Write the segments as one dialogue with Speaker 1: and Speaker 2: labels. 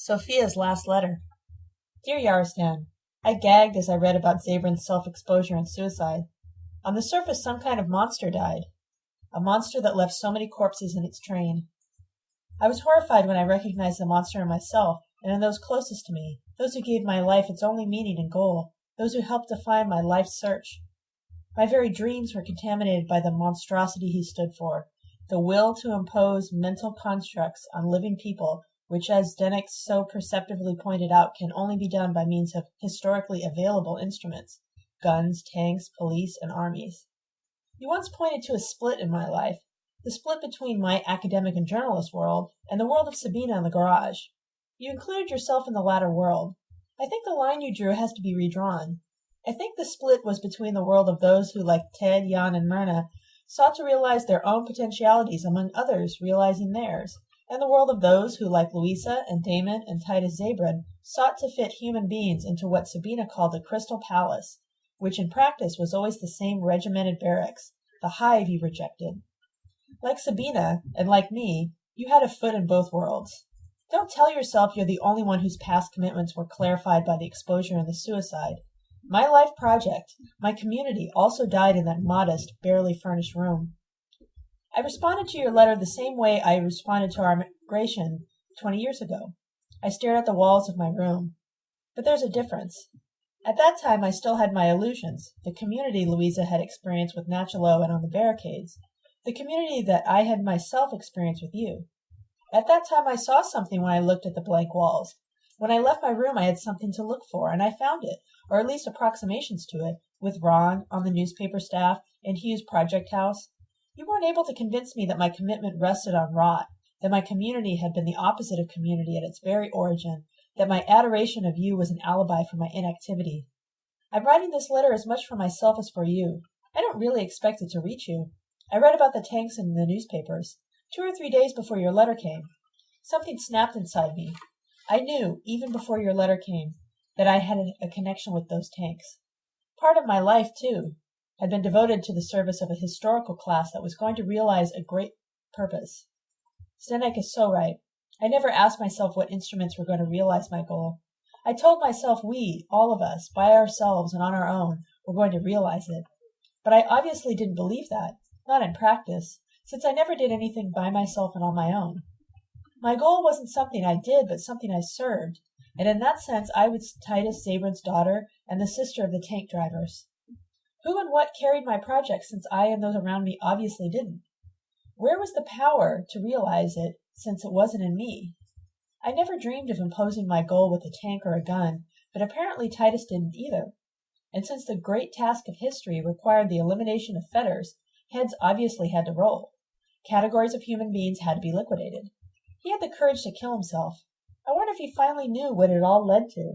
Speaker 1: Sophia's Last Letter Dear Yarostan, I gagged as I read about Zabran's self-exposure and suicide. On the surface some kind of monster died. A monster that left so many corpses in its train. I was horrified when I recognized the monster in myself and in those closest to me, those who gave my life its only meaning and goal, those who helped define my life's search. My very dreams were contaminated by the monstrosity he stood for, the will to impose mental constructs on living people which as Zdenek so perceptively pointed out can only be done by means of historically available instruments guns, tanks, police, and armies. You once pointed to a split in my life, the split between my academic and journalist world and the world of Sabina in the garage. You included yourself in the latter world. I think the line you drew has to be redrawn. I think the split was between the world of those who, like Ted, Jan, and Mirna, sought to realize their own potentialities among others realizing theirs and the world of those who, like Luisa and Damon and Titus Zabran, sought to fit human beings into what Sabina called the Crystal Palace, which in practice was always the same regimented barracks, the hive you rejected. Like Sabina, and like me, you had a foot in both worlds. Don't tell yourself you're the only one whose past commitments were clarified by the exposure and the suicide. My life project, my community, also died in that modest, barely furnished room. I responded to your letter the same way I responded to our migration twenty years ago. I stared at the walls of my room. But there's a difference. At that time I still had my illusions, the community Luisa had experienced with Nachalo and on the barricades, the community that I had myself experienced with you. At that time I saw something when I looked at the blank walls. When I left my room I had something to look for, and I found it, or at least approximations to it, with Ron on the newspaper staff in Hugh's project house. You weren't able to convince me that my commitment rested on rot, that my community had been the opposite of community at its very origin, that my adoration of you was an alibi for my inactivity. I'm writing this letter as much for myself as for you. I don't really expect it to reach you. I read about the tanks in the newspapers, two or three days before your letter came. Something snapped inside me. I knew, even before your letter came, that I had a connection with those tanks. Part of my life, too, had been devoted to the service of a historical class that was going to realize a great purpose. Zdenek is so right. I never asked myself what instruments were going to realize my goal. I told myself we, all of us, by ourselves and on our own, were going to realize it. But I obviously didn't believe that, not in practice, since I never did anything by myself and on my own. My goal wasn't something I did, but something I served, and in that sense I was Titus Zabran's daughter and the sister of the tank drivers. Who and what carried my project since I and those around me obviously didn't? Where was the power to realize it since it wasn't in me? I never dreamed of imposing my goal with a tank or a gun, but apparently Titus didn't either. And since the great task of history required the elimination of fetters, heads obviously had to roll. Categories of human beings had to be liquidated. He had the courage to kill himself. I wonder if he finally knew what it all led to.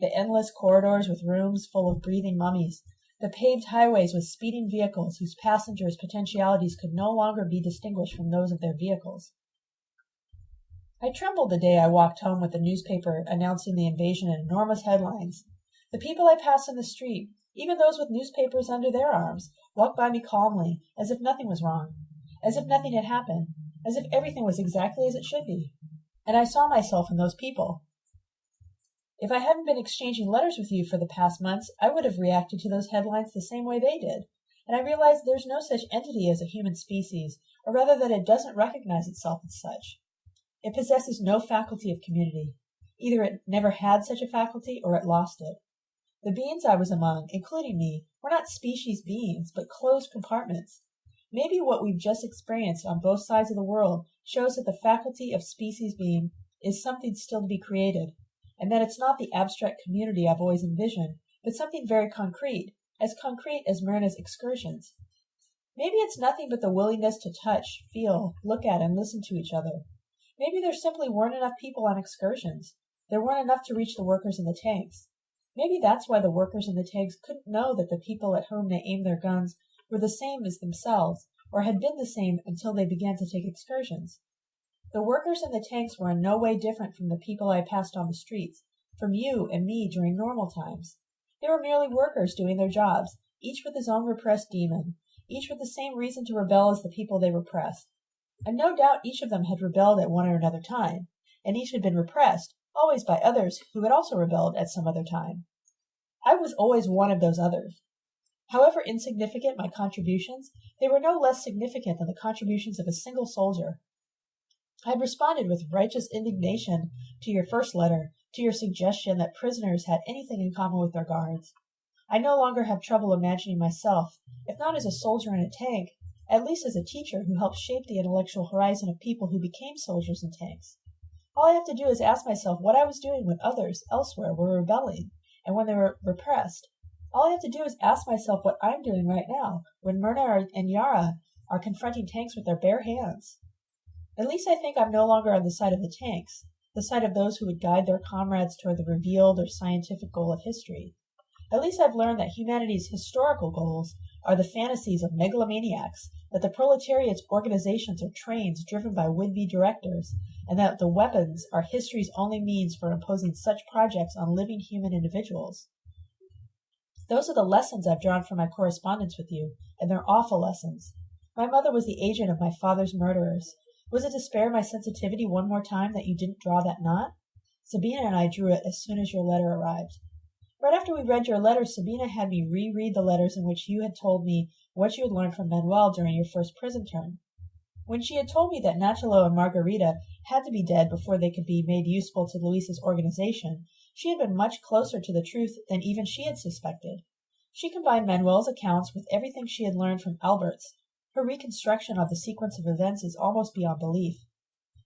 Speaker 1: The endless corridors with rooms full of breathing mummies, the paved highways with speeding vehicles whose passengers' potentialities could no longer be distinguished from those of their vehicles. I trembled the day I walked home with the newspaper announcing the invasion in enormous headlines. The people I passed in the street, even those with newspapers under their arms, walked by me calmly, as if nothing was wrong, as if nothing had happened, as if everything was exactly as it should be. And I saw myself in those people. If I hadn't been exchanging letters with you for the past months, I would have reacted to those headlines the same way they did, and I realized there's no such entity as a human species, or rather that it doesn't recognize itself as such. It possesses no faculty of community. Either it never had such a faculty or it lost it. The beings I was among, including me, were not species beings, but closed compartments. Maybe what we've just experienced on both sides of the world shows that the faculty of species being is something still to be created, and that it's not the abstract community I've always envisioned, but something very concrete, as concrete as Mirna's excursions. Maybe it's nothing but the willingness to touch, feel, look at, and listen to each other. Maybe there simply weren't enough people on excursions. There weren't enough to reach the workers in the tanks. Maybe that's why the workers in the tanks couldn't know that the people at whom they aimed their guns were the same as themselves, or had been the same until they began to take excursions. The workers in the tanks were in no way different from the people I passed on the streets, from you and me during normal times. They were merely workers doing their jobs, each with his own repressed demon, each with the same reason to rebel as the people they repressed. And no doubt each of them had rebelled at one or another time, and each had been repressed, always by others who had also rebelled at some other time. I was always one of those others. However insignificant my contributions, they were no less significant than the contributions of a single soldier. I had responded with righteous indignation to your first letter, to your suggestion that prisoners had anything in common with their guards. I no longer have trouble imagining myself, if not as a soldier in a tank, at least as a teacher who helped shape the intellectual horizon of people who became soldiers in tanks. All I have to do is ask myself what I was doing when others, elsewhere, were rebelling, and when they were repressed. All I have to do is ask myself what I'm doing right now, when Mirna and Yara are confronting tanks with their bare hands. At least I think I'm no longer on the side of the tanks, the side of those who would guide their comrades toward the revealed or scientific goal of history. At least I've learned that humanity's historical goals are the fantasies of megalomaniacs, that the proletariat's organizations are trains driven by would-be directors, and that the weapons are history's only means for imposing such projects on living human individuals. Those are the lessons I've drawn from my correspondence with you, and they're awful lessons. My mother was the agent of my father's murderers. Was it to spare my sensitivity one more time that you didn't draw that knot? Sabina and I drew it as soon as your letter arrived. Right after we read your letter, Sabina had me reread the letters in which you had told me what you had learned from Manuel during your first prison term. When she had told me that Nachalo and Margarita had to be dead before they could be made useful to Luisa's organization, she had been much closer to the truth than even she had suspected. She combined Manuel's accounts with everything she had learned from Albert's. Her reconstruction of the sequence of events is almost beyond belief.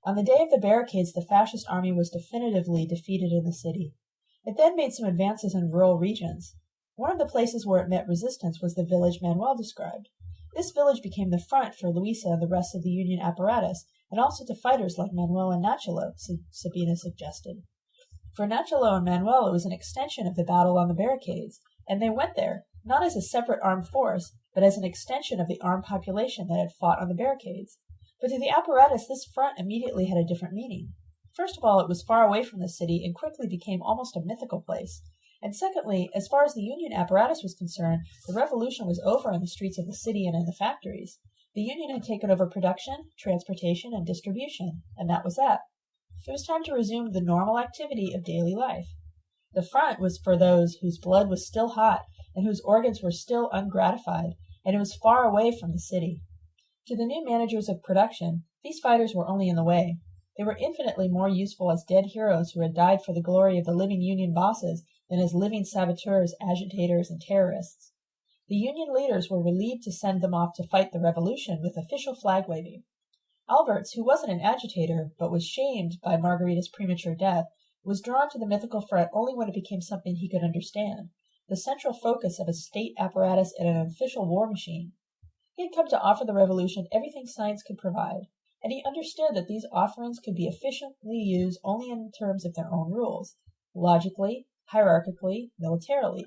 Speaker 1: On the day of the barricades, the fascist army was definitively defeated in the city. It then made some advances in rural regions. One of the places where it met resistance was the village Manuel described. This village became the front for Luisa and the rest of the Union apparatus, and also to fighters like Manuel and Nachalo, Sabina suggested. For Nachalo and Manuel it was an extension of the battle on the barricades, and they went there, not as a separate armed force, but as an extension of the armed population that had fought on the barricades. But to the apparatus this front immediately had a different meaning. First of all, it was far away from the city and quickly became almost a mythical place. And secondly, as far as the Union apparatus was concerned, the revolution was over in the streets of the city and in the factories. The Union had taken over production, transportation, and distribution, and that was that. It was time to resume the normal activity of daily life. The front was for those whose blood was still hot and whose organs were still ungratified, and it was far away from the city. To the new managers of production, these fighters were only in the way. They were infinitely more useful as dead heroes who had died for the glory of the living Union bosses than as living saboteurs, agitators, and terrorists. The Union leaders were relieved to send them off to fight the revolution with official flag waving. Alberts, who wasn't an agitator, but was shamed by Margarita's premature death, was drawn to the mythical front only when it became something he could understand, the central focus of a state apparatus and an official war machine. He had come to offer the revolution everything science could provide, and he understood that these offerings could be efficiently used only in terms of their own rules, logically, hierarchically, militarily.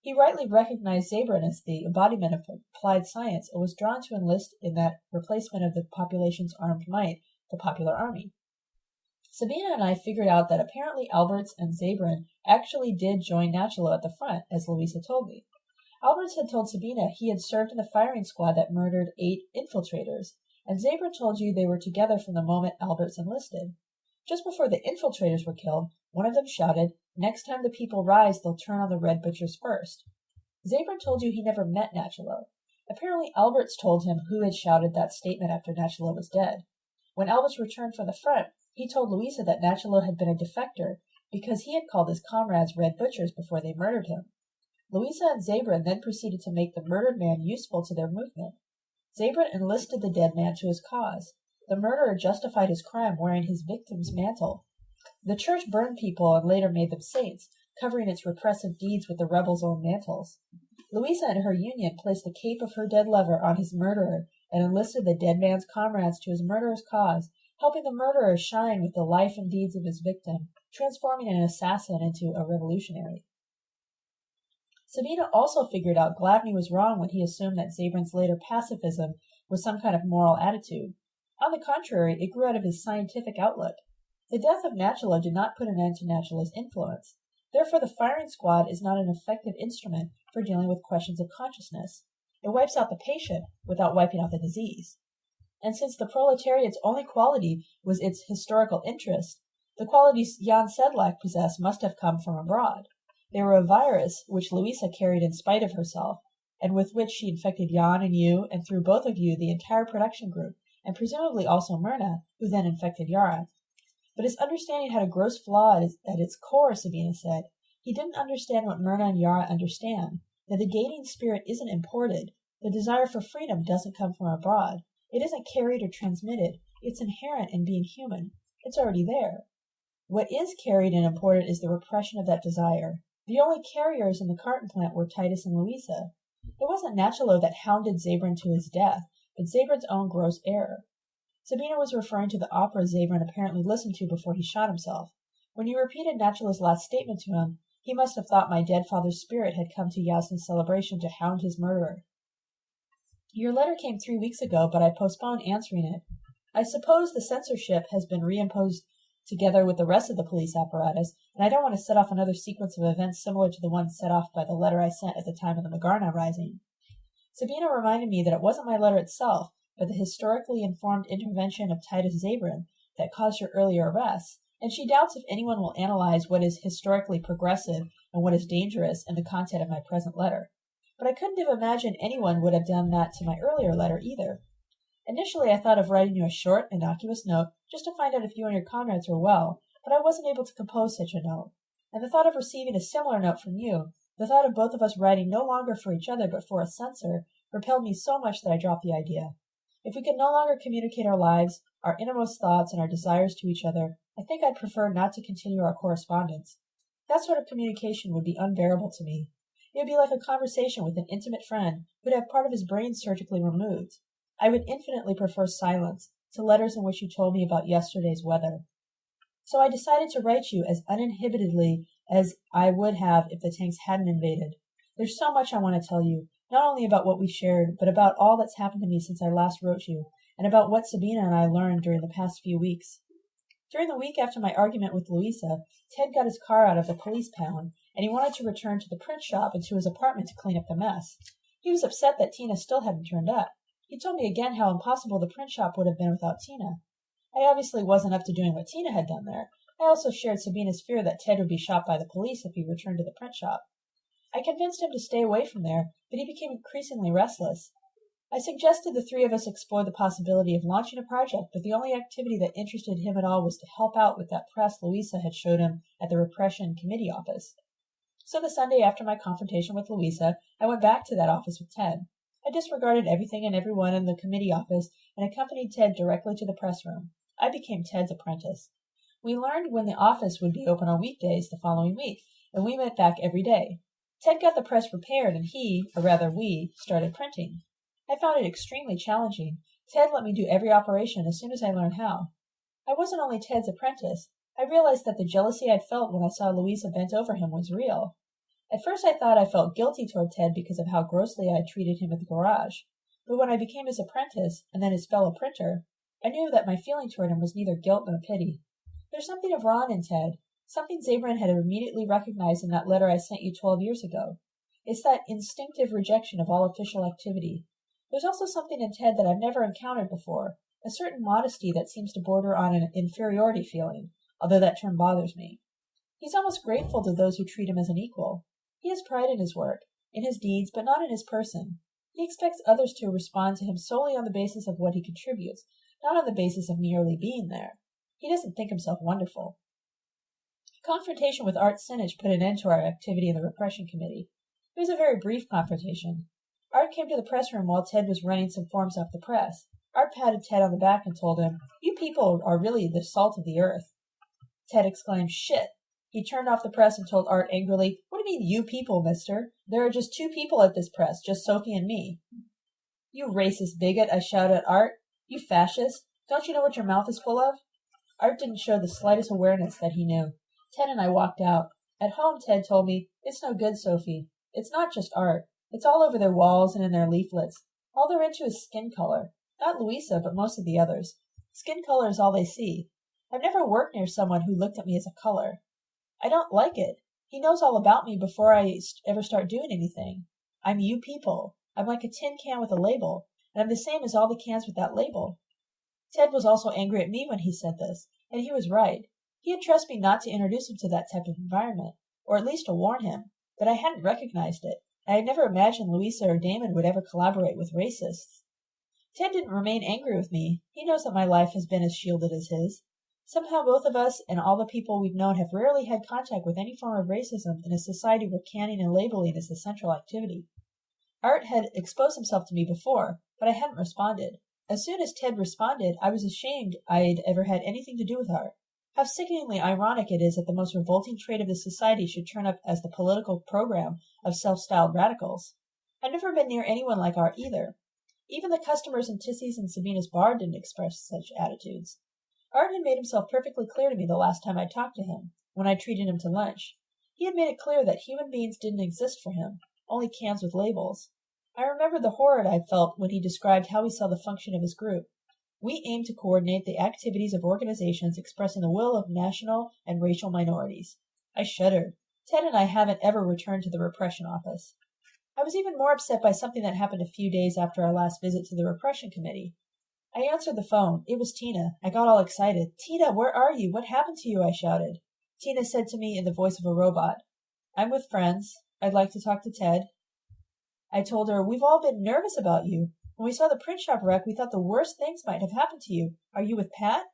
Speaker 1: He rightly recognized Zabran as the embodiment of applied science and was drawn to enlist in that replacement of the population's armed might, the popular army. Sabina and I figured out that apparently Alberts and Zabran actually did join Nachalo at the front, as Luisa told me. Alberts had told Sabina he had served in the firing squad that murdered eight infiltrators, and Zabran told you they were together from the moment Alberts enlisted. Just before the infiltrators were killed, one of them shouted, Next time the people rise, they'll turn on the red butchers first. Zabran told you he never met Nachalo. Apparently Alberts told him who had shouted that statement after Nachalo was dead. When Alberts returned from the front, he told Luisa that Nachalo had been a defector because he had called his comrades red butchers before they murdered him. Luisa and Zabran then proceeded to make the murdered man useful to their movement. Zabran enlisted the dead man to his cause. The murderer justified his crime wearing his victim's mantle. The church burned people and later made them saints, covering its repressive deeds with the rebels' own mantles. Luisa and her union placed the cape of her dead lover on his murderer and enlisted the dead man's comrades to his murderer's cause, helping the murderer shine with the life and deeds of his victim, transforming an assassin into a revolutionary. Sabina also figured out Glavny was wrong when he assumed that Zabran's later pacifism was some kind of moral attitude. On the contrary, it grew out of his scientific outlook. The death of Nachalo did not put an end to Nachalo's influence. Therefore, the firing squad is not an effective instrument for dealing with questions of consciousness. It wipes out the patient without wiping out the disease. And since the proletariat's only quality was its historical interest, The qualities Jan Sedlak possessed must have come from abroad. They were a virus which Luisa carried in spite of herself, and with which she infected Jan and you, and through both of you the entire production group, and presumably also Mirna, who then infected Yara. But his understanding had a gross flaw at its core, Sabina said. He didn't understand what Mirna and Yara understand, that the gating spirit isn't imported. The desire for freedom doesn't come from abroad. It isn't carried or transmitted. It's inherent in being human. It's already there. What is carried and imported is the repression of that desire. The only carriers in the carton plant were Titus and Luisa. It wasn't Nachalo that hounded Zabran to his death, but Zabran's own gross error. Sabina was referring to the opera Zabran apparently listened to before he shot himself. When you repeated Nachalo's last statement to him, he must have thought my dead father's spirit had come to Yasna's celebration to hound his murderer. Your letter came three weeks ago, but I postponed answering it. I suppose the censorship has been reimposed together with the rest of the police apparatus, and I don't want to set off another sequence of events similar to the one set off by the letter I sent at the time of the Magarna rising. Sabina reminded me that it wasn't my letter itself, but the historically informed intervention of Titus Zabran that caused your earlier arrest, and she doubts if anyone will analyze what is historically progressive and what is dangerous in the content of my present letter. But I couldn't have imagined anyone would have done that to my earlier letter either. Initially I thought of writing you a short, innocuous note just to find out if you and your comrades were well, but I wasn't able to compose such a note. And the thought of receiving a similar note from you, the thought of both of us writing no longer for each other but for a censor, repelled me so much that I dropped the idea. If we could no longer communicate our lives, our innermost thoughts, and our desires to each other, I think I'd prefer not to continue our correspondence. That sort of communication would be unbearable to me. It would be like a conversation with an intimate friend who'd have part of his brain surgically removed. I would infinitely prefer silence to letters in which you told me about yesterday's weather. So I decided to write you as uninhibitedly as I would have if the tanks hadn't invaded. There's so much I want to tell you, not only about what we shared, but about all that's happened to me since I last wrote you, and about what Sabina and I learned during the past few weeks. During the week after my argument with Luisa, Ted got his car out of the police pound, and he wanted to return to the print shop and to his apartment to clean up the mess. He was upset that Tina still hadn't turned up. He told me again how impossible the print shop would have been without Tina. I obviously wasn't up to doing what Tina had done there. I also shared Sabina's fear that Ted would be shot by the police if he returned to the print shop. I convinced him to stay away from there, but he became increasingly restless. I suggested the three of us explore the possibility of launching a project, but the only activity that interested him at all was to help out with that press Luisa had showed him at the Repression Committee office. So the Sunday after my confrontation with Luisa, I went back to that office with Ted. I disregarded everything and everyone in the committee office and accompanied Ted directly to the press room. I became Ted's apprentice. We learned when the office would be open on weekdays the following week, and we met back every day. Ted got the press prepared, and he, or rather we, started printing. I found it extremely challenging. Ted let me do every operation as soon as I learned how. I wasn't only Ted's apprentice. I realized that the jealousy I'd felt when I saw Luisa bent over him was real. At first I thought I felt guilty toward Ted because of how grossly I had treated him at the garage, but when I became his apprentice and then his fellow printer, I knew that my feeling toward him was neither guilt nor pity. There's something of Ron in Ted, something Zabran had immediately recognized in that letter I sent you twelve years ago. It's that instinctive rejection of all official activity. There's also something in Ted that I've never encountered before, a certain modesty that seems to border on an inferiority feeling, although that term bothers me. He's almost grateful to those who treat him as an equal. He has pride in his work, in his deeds, but not in his person. He expects others to respond to him solely on the basis of what he contributes, not on the basis of merely being there. He doesn't think himself wonderful. A confrontation with Art Sinnich put an end to our activity in the repression committee. It was a very brief confrontation. Art came to the press room while Ted was running some forms off the press. Art patted Ted on the back and told him, You people are really the salt of the earth. Ted exclaimed, Shit! He turned off the press and told Art angrily, What do you mean, you people, mister? There are just two people at this press, just Sophie and me. You racist bigot, I shouted at Art. You fascist. Don't you know what your mouth is full of? Art didn't show the slightest awareness that he knew. Ted and I walked out. At home, Ted told me, It's no good, Sophie. It's not just art. It's all over their walls and in their leaflets. All they're into is skin color. Not Luisa, but most of the others. Skin color is all they see. I've never worked near someone who looked at me as a color. I don't like it. He knows all about me before I ever start doing anything. I'm you people. I'm like a tin can with a label, and I'm the same as all the cans with that label. Ted was also angry at me when he said this, and he was right. He had trusted me not to introduce him to that type of environment, or at least to warn him, but I hadn't recognized it. and I had never imagined Luisa or Damon would ever collaborate with racists. Ted didn't remain angry with me. He knows that my life has been as shielded as his. Somehow both of us and all the people we've known have rarely had contact with any form of racism in a society where canning and labeling is the central activity. Art had exposed himself to me before, but I hadn't responded. As soon as Ted responded, I was ashamed I'd ever had anything to do with Art. How sickeningly ironic it is that the most revolting trait of the society should turn up as the political program of self-styled radicals. I've never been near anyone like Art either. Even the customers in Tissy's and Sabina's bar didn't express such attitudes. Art had made himself perfectly clear to me the last time I talked to him, when I treated him to lunch. He had made it clear that human beings didn't exist for him, only cans with labels. I remember the horror I felt when he described how he saw the function of his group. We aim to coordinate the activities of organizations expressing the will of national and racial minorities. I shuddered. Ted and I haven't ever returned to the repression office. I was even more upset by something that happened a few days after our last visit to the repression committee. I answered the phone. It was Tina. I got all excited. Tina, where are you? What happened to you? I shouted. Tina said to me in the voice of a robot, I'm with friends. I'd like to talk to Ted. I told her, We've all been nervous about you. When we saw the print shop wreck, we thought the worst things might have happened to you. Are you with Pat?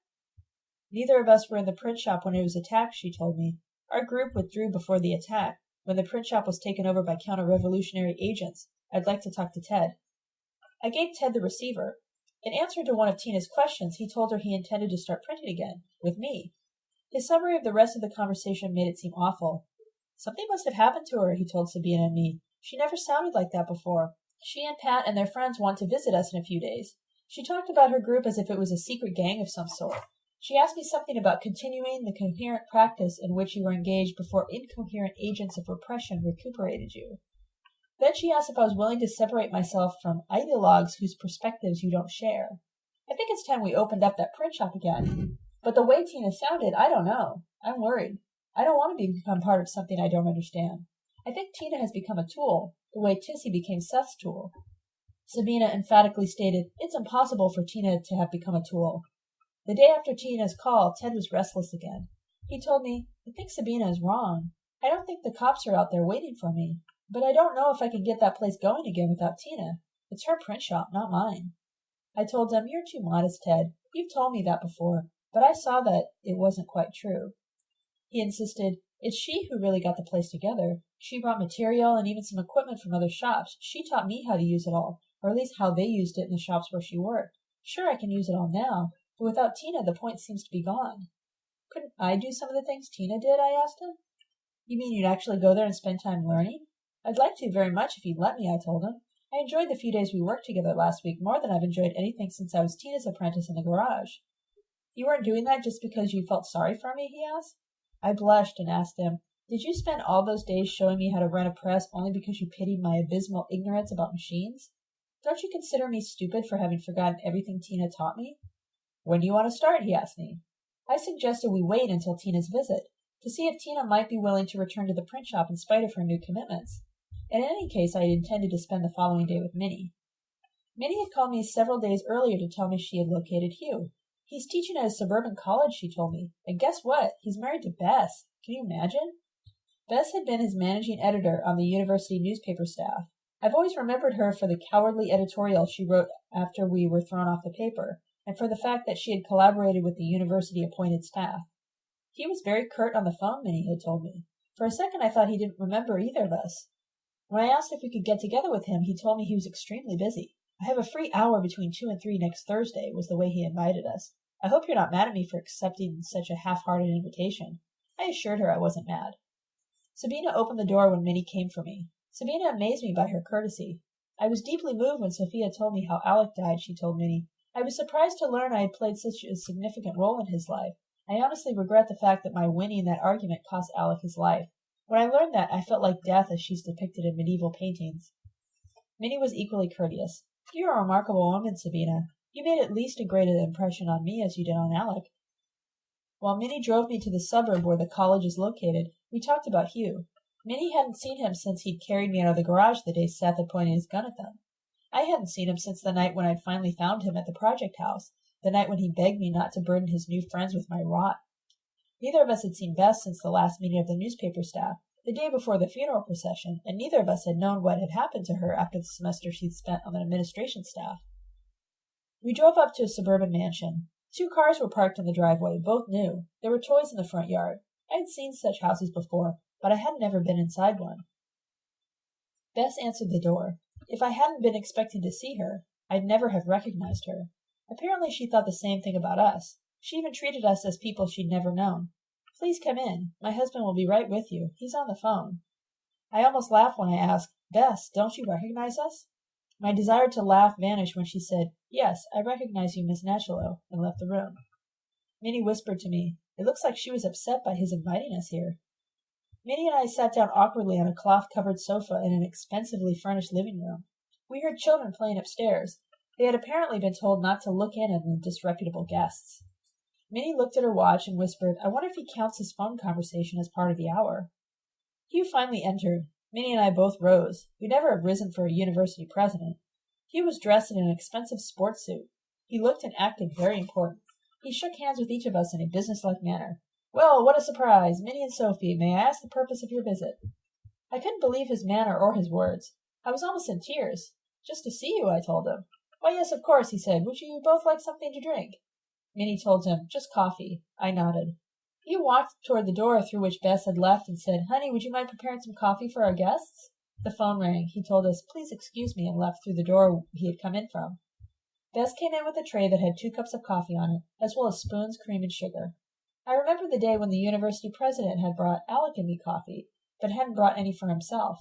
Speaker 1: Neither of us were in the print shop when it was attacked, she told me. Our group withdrew before the attack, when the print shop was taken over by counter revolutionary agents. I'd like to talk to Ted. I gave Ted the receiver. In answer to one of Tina's questions, he told her he intended to start printing again, with me. His summary of the rest of the conversation made it seem awful. Something must have happened to her, he told Sabina and me. She never sounded like that before. She and Pat and their friends want to visit us in a few days. She talked about her group as if it was a secret gang of some sort. She asked me something about continuing the coherent practice in which you were engaged before incoherent agents of repression recuperated you. Then she asked if I was willing to separate myself from ideologues whose perspectives you don't share. I think it's time we opened up that print shop again. But the way Tina sounded, I don't know. I'm worried. I don't want to become part of something I don't understand. I think Tina has become a tool, the way Tissy became Seth's tool. Sabina emphatically stated, It's impossible for Tina to have become a tool. The day after Tina's call, Ted was restless again. He told me, I think Sabina is wrong. I don't think the cops are out there waiting for me. But I don't know if I can get that place going again without Tina. It's her print shop, not mine. I told him, You're too modest, Ted. You've told me that before, but I saw that it wasn't quite true. He insisted, It's she who really got the place together. She brought material and even some equipment from other shops. She taught me how to use it all, or at least how they used it in the shops where she worked. Sure, I can use it all now, but without Tina, the point seems to be gone. Couldn't I do some of the things Tina did? I asked him. You mean you'd actually go there and spend time learning? I'd like to very much if you'd let me, I told him. I enjoyed the few days we worked together last week more than I've enjoyed anything since I was Tina's apprentice in the garage. You weren't doing that just because you felt sorry for me? he asked. I blushed and asked him, did you spend all those days showing me how to run a press only because you pitied my abysmal ignorance about machines? Don't you consider me stupid for having forgotten everything Tina taught me? When do you want to start? he asked me. I suggested we wait until Tina's visit, to see if Tina might be willing to return to the print shop in spite of her new commitments. In any case, I had intended to spend the following day with Minnie. Minnie had called me several days earlier to tell me she had located Hugh. He's teaching at a suburban college, she told me. And guess what? He's married to Bess. Can you imagine? Bess had been his managing editor on the university newspaper staff. I've always remembered her for the cowardly editorial she wrote after we were thrown off the paper, and for the fact that she had collaborated with the university appointed staff. He was very curt on the phone, Minnie had told me. For a second I thought he didn't remember either of us. When I asked if we could get together with him, he told me he was extremely busy. I have a free hour between two and three next Thursday, was the way he invited us. I hope you're not mad at me for accepting such a half-hearted invitation. I assured her I wasn't mad. Sabina opened the door when Minnie came for me. Sabina amazed me by her courtesy. I was deeply moved when Sophia told me how Alec died, she told Minnie. I was surprised to learn I had played such a significant role in his life. I honestly regret the fact that my winning that argument cost Alec his life. When I learned that, I felt like death as she's depicted in medieval paintings. Minnie was equally courteous. You're a remarkable woman, Sabina. You made at least as great an impression on me as you did on Alec. While Minnie drove me to the suburb where the college is located, we talked about Hugh. Minnie hadn't seen him since he'd carried me out of the garage the day Seth had pointed his gun at them. I hadn't seen him since the night when I'd finally found him at the project house, the night when he begged me not to burden his new friends with my rot. Neither of us had seen Bess since the last meeting of the newspaper staff, the day before the funeral procession, and neither of us had known what had happened to her after the semester she'd spent on the administration staff. We drove up to a suburban mansion. Two cars were parked in the driveway, both new. There were toys in the front yard. I had seen such houses before, but I had never been inside one. Bess answered the door. If I hadn't been expecting to see her, I'd never have recognized her. Apparently she thought the same thing about us. She even treated us as people she'd never known. Please come in. My husband will be right with you. He's on the phone. I almost laughed when I asked, Bess, don't you recognize us? My desire to laugh vanished when she said, Yes, I recognize you, Miss Nachalo, and left the room. Minnie whispered to me, It looks like she was upset by his inviting us here. Minnie and I sat down awkwardly on a cloth covered sofa in an expensively furnished living room. We heard children playing upstairs. They had apparently been told not to look in on the disreputable guests. Minnie looked at her watch and whispered, I wonder if he counts his phone conversation as part of the hour. Hugh finally entered. Minnie and I both rose. We'd never have risen for a university president. Hugh was dressed in an expensive sports suit. He looked and acted very important. He shook hands with each of us in a businesslike manner. Well, what a surprise! Minnie and Sophie, may I ask the purpose of your visit? I couldn't believe his manner or his words. I was almost in tears. Just to see you, I told him. Why, yes, of course, he said. Would you both like something to drink? Minnie told him, Just coffee. I nodded. He walked toward the door through which Bess had left and said, Honey, would you mind preparing some coffee for our guests? The phone rang. He told us, Please excuse me, and left through the door he had come in from. Bess came in with a tray that had two cups of coffee on it, as well as spoons, cream, and sugar. I remember the day when the university president had brought Alec and me coffee, but hadn't brought any for himself.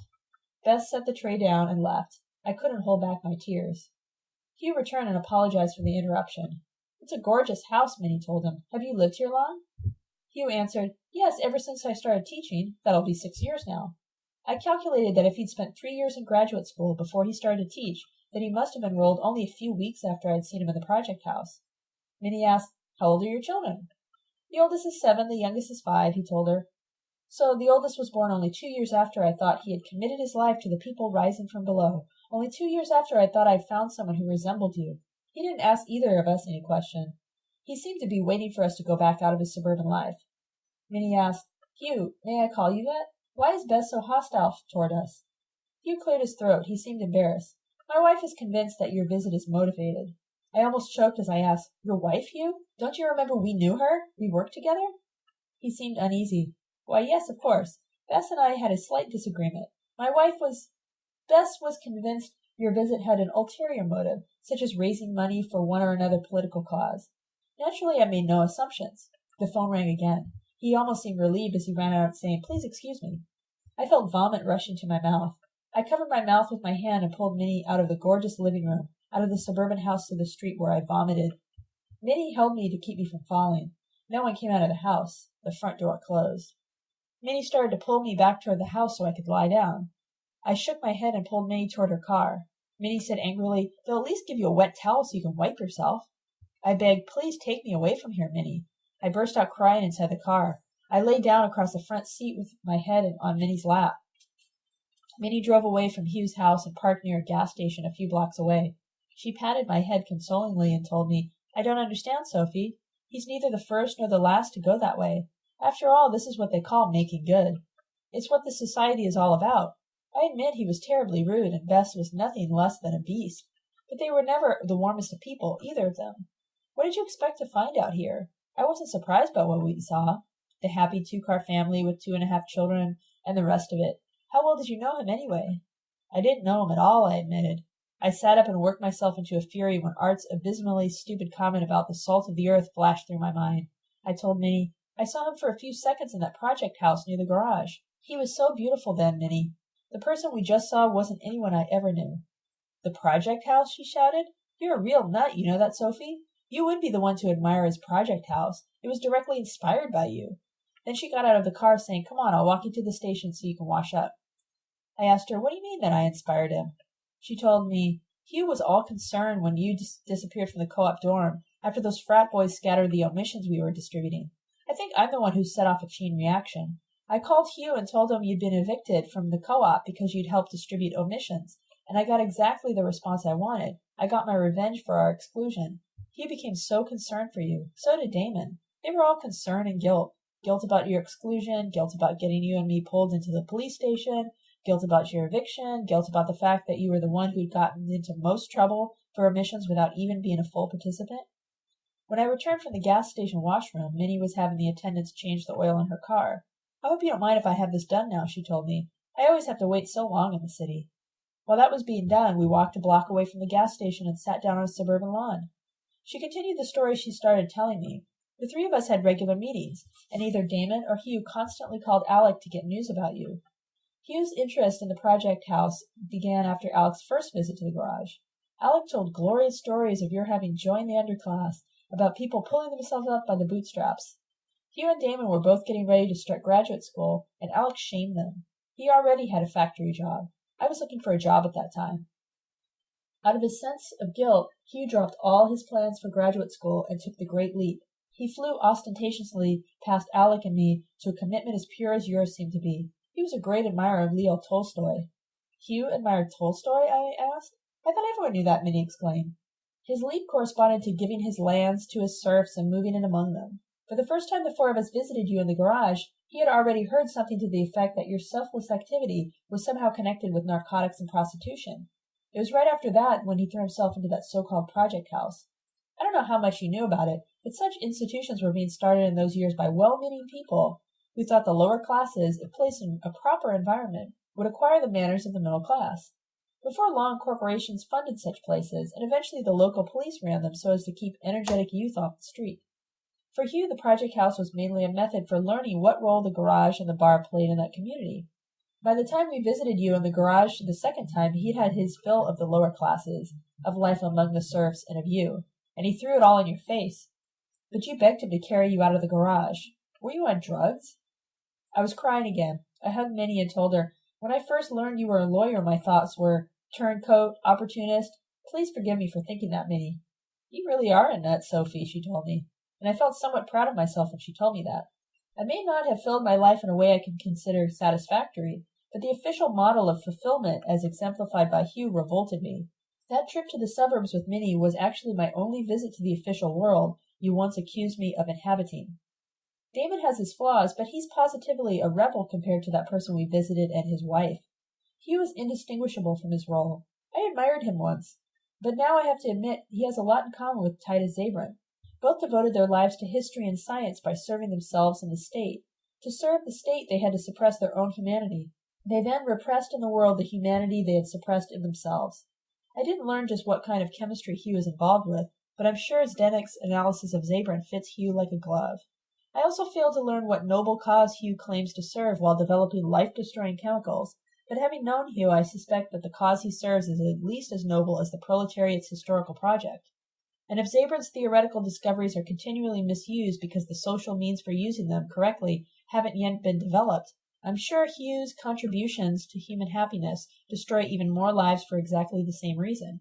Speaker 1: Bess set the tray down and left. I couldn't hold back my tears. Hugh returned and apologized for the interruption. It's a gorgeous house, Minnie told him. Have you lived here long? Hugh answered, Yes, ever since I started teaching. That'll be six years now. I calculated that if he'd spent three years in graduate school before he started to teach, that he must have enrolled only a few weeks after I'd seen him in the project house. Minnie asked, How old are your children? The oldest is seven, the youngest is five, he told her. So the oldest was born only two years after I thought he had committed his life to the people rising from below, only two years after I thought I'd found someone who resembled you. He didn't ask either of us any question. He seemed to be waiting for us to go back out of his suburban life. Minnie asked, Hugh, may I call you that? Why is Bess so hostile toward us? Hugh cleared his throat. He seemed embarrassed. My wife is convinced that your visit is motivated. I almost choked as I asked, Your wife, Hugh? Don't you remember we knew her? We worked together? He seemed uneasy. Why, yes, of course. Bess and I had a slight disagreement. My wife was. Bess was convinced your visit had an ulterior motive, such as raising money for one or another political cause. Naturally, I made no assumptions. The phone rang again. He almost seemed relieved as he ran out, saying, Please excuse me. I felt vomit rushing to my mouth. I covered my mouth with my hand and pulled Minnie out of the gorgeous living room, out of the suburban house to the street where I vomited. Minnie held me to keep me from falling. No one came out of the house. The front door closed. Minnie started to pull me back toward the house so I could lie down. I shook my head and pulled Minnie toward her car. Minnie said angrily, They'll at least give you a wet towel so you can wipe yourself. I begged, Please take me away from here, Minnie. I burst out crying inside the car. I lay down across the front seat with my head on Minnie's lap. Minnie drove away from Hugh's house and parked near a gas station a few blocks away. She patted my head consolingly and told me, I don't understand, Sophie. He's neither the first nor the last to go that way. After all, this is what they call making good. It's what the society is all about. I admit he was terribly rude, and Bess was nothing less than a beast. But they were never the warmest of people, either of them. What did you expect to find out here? I wasn't surprised by what we saw. The happy two car family with two and a half children and the rest of it. How well did you know him, anyway? I didn't know him at all, I admitted. I sat up and worked myself into a fury when Art's abysmally stupid comment about the salt of the earth flashed through my mind. I told Minnie, I saw him for a few seconds in that project house near the garage. He was so beautiful then, Minnie. The person we just saw wasn't anyone I ever knew. The project house? she shouted. You're a real nut, you know that, Sophie? You would be the one to admire his project house. It was directly inspired by you. Then she got out of the car, saying, Come on, I'll walk you to the station so you can wash up. I asked her, What do you mean that I inspired him? She told me, Hugh was all concerned when you dis- disappeared from the co op dorm after those frat boys scattered the omissions we were distributing. I think I'm the one who set off a chain reaction. I called Hugh and told him you'd been evicted from the co-op because you'd helped distribute omissions, and I got exactly the response I wanted. I got my revenge for our exclusion. He became so concerned for you. So did Damon. They were all concern and guilt. Guilt about your exclusion, guilt about getting you and me pulled into the police station, guilt about your eviction, guilt about the fact that you were the one who'd gotten into most trouble for omissions without even being a full participant. When I returned from the gas station washroom, Minnie was having the attendants change the oil in her car. I hope you don't mind if I have this done now, she told me. I always have to wait so long in the city. While that was being done, we walked a block away from the gas station and sat down on a suburban lawn. She continued the story she started telling me. The three of us had regular meetings, and either Damon or Hugh constantly called Alec to get news about you. Hugh's interest in the project house began after Alec's first visit to the garage. Alec told glorious stories of your having joined the underclass, about people pulling themselves up by the bootstraps. Hugh and Damon were both getting ready to start graduate school, and Alec shamed them. He already had a factory job. I was looking for a job at that time. Out of his sense of guilt, Hugh dropped all his plans for graduate school and took the great leap. He flew ostentatiously past Alec and me to a commitment as pure as yours seemed to be. He was a great admirer of Leo Tolstoy. Hugh admired Tolstoy? I asked. I thought everyone knew that, Minnie exclaimed. His leap corresponded to giving his lands to his serfs and moving in among them. For the first time the four of us visited you in the garage, he had already heard something to the effect that your selfless activity was somehow connected with narcotics and prostitution. It was right after that when he threw himself into that so-called project house. I don't know how much you knew about it, but such institutions were being started in those years by well-meaning people who thought the lower classes, if placed in a proper environment, would acquire the manners of the middle class. Before long, corporations funded such places, and eventually the local police ran them so as to keep energetic youth off the street. For Hugh, the project house was mainly a method for learning what role the garage and the bar played in that community. By the time we visited you in the garage the second time, he'd had his fill of the lower classes, of life among the serfs, and of you, and he threw it all in your face. But you begged him to carry you out of the garage. Were you on drugs? I was crying again. I hugged Minnie and told her, When I first learned you were a lawyer, my thoughts were, turncoat, opportunist. Please forgive me for thinking that, Minnie. You really are a nut, Sophie, she told me, and I felt somewhat proud of myself when she told me that. I may not have filled my life in a way I can consider satisfactory, but the official model of fulfillment as exemplified by Hugh revolted me. That trip to the suburbs with Minnie was actually my only visit to the official world you once accused me of inhabiting. Damon has his flaws, but he's positively a rebel compared to that person we visited and his wife. Hugh was indistinguishable from his role. I admired him once, but now I have to admit he has a lot in common with Titus Zabran. Both devoted their lives to history and science by serving themselves and the state. To serve the state, they had to suppress their own humanity. They then repressed in the world the humanity they had suppressed in themselves. I didn't learn just what kind of chemistry Hugh was involved with, but I'm sure Zdenek's analysis of Zabran fits Hugh like a glove. I also failed to learn what noble cause Hugh claims to serve while developing life-destroying chemicals, but having known Hugh, I suspect that the cause he serves is at least as noble as the proletariat's historical project. And if Zabran's theoretical discoveries are continually misused because the social means for using them correctly haven't yet been developed, I'm sure Hugh's contributions to human happiness destroy even more lives for exactly the same reason.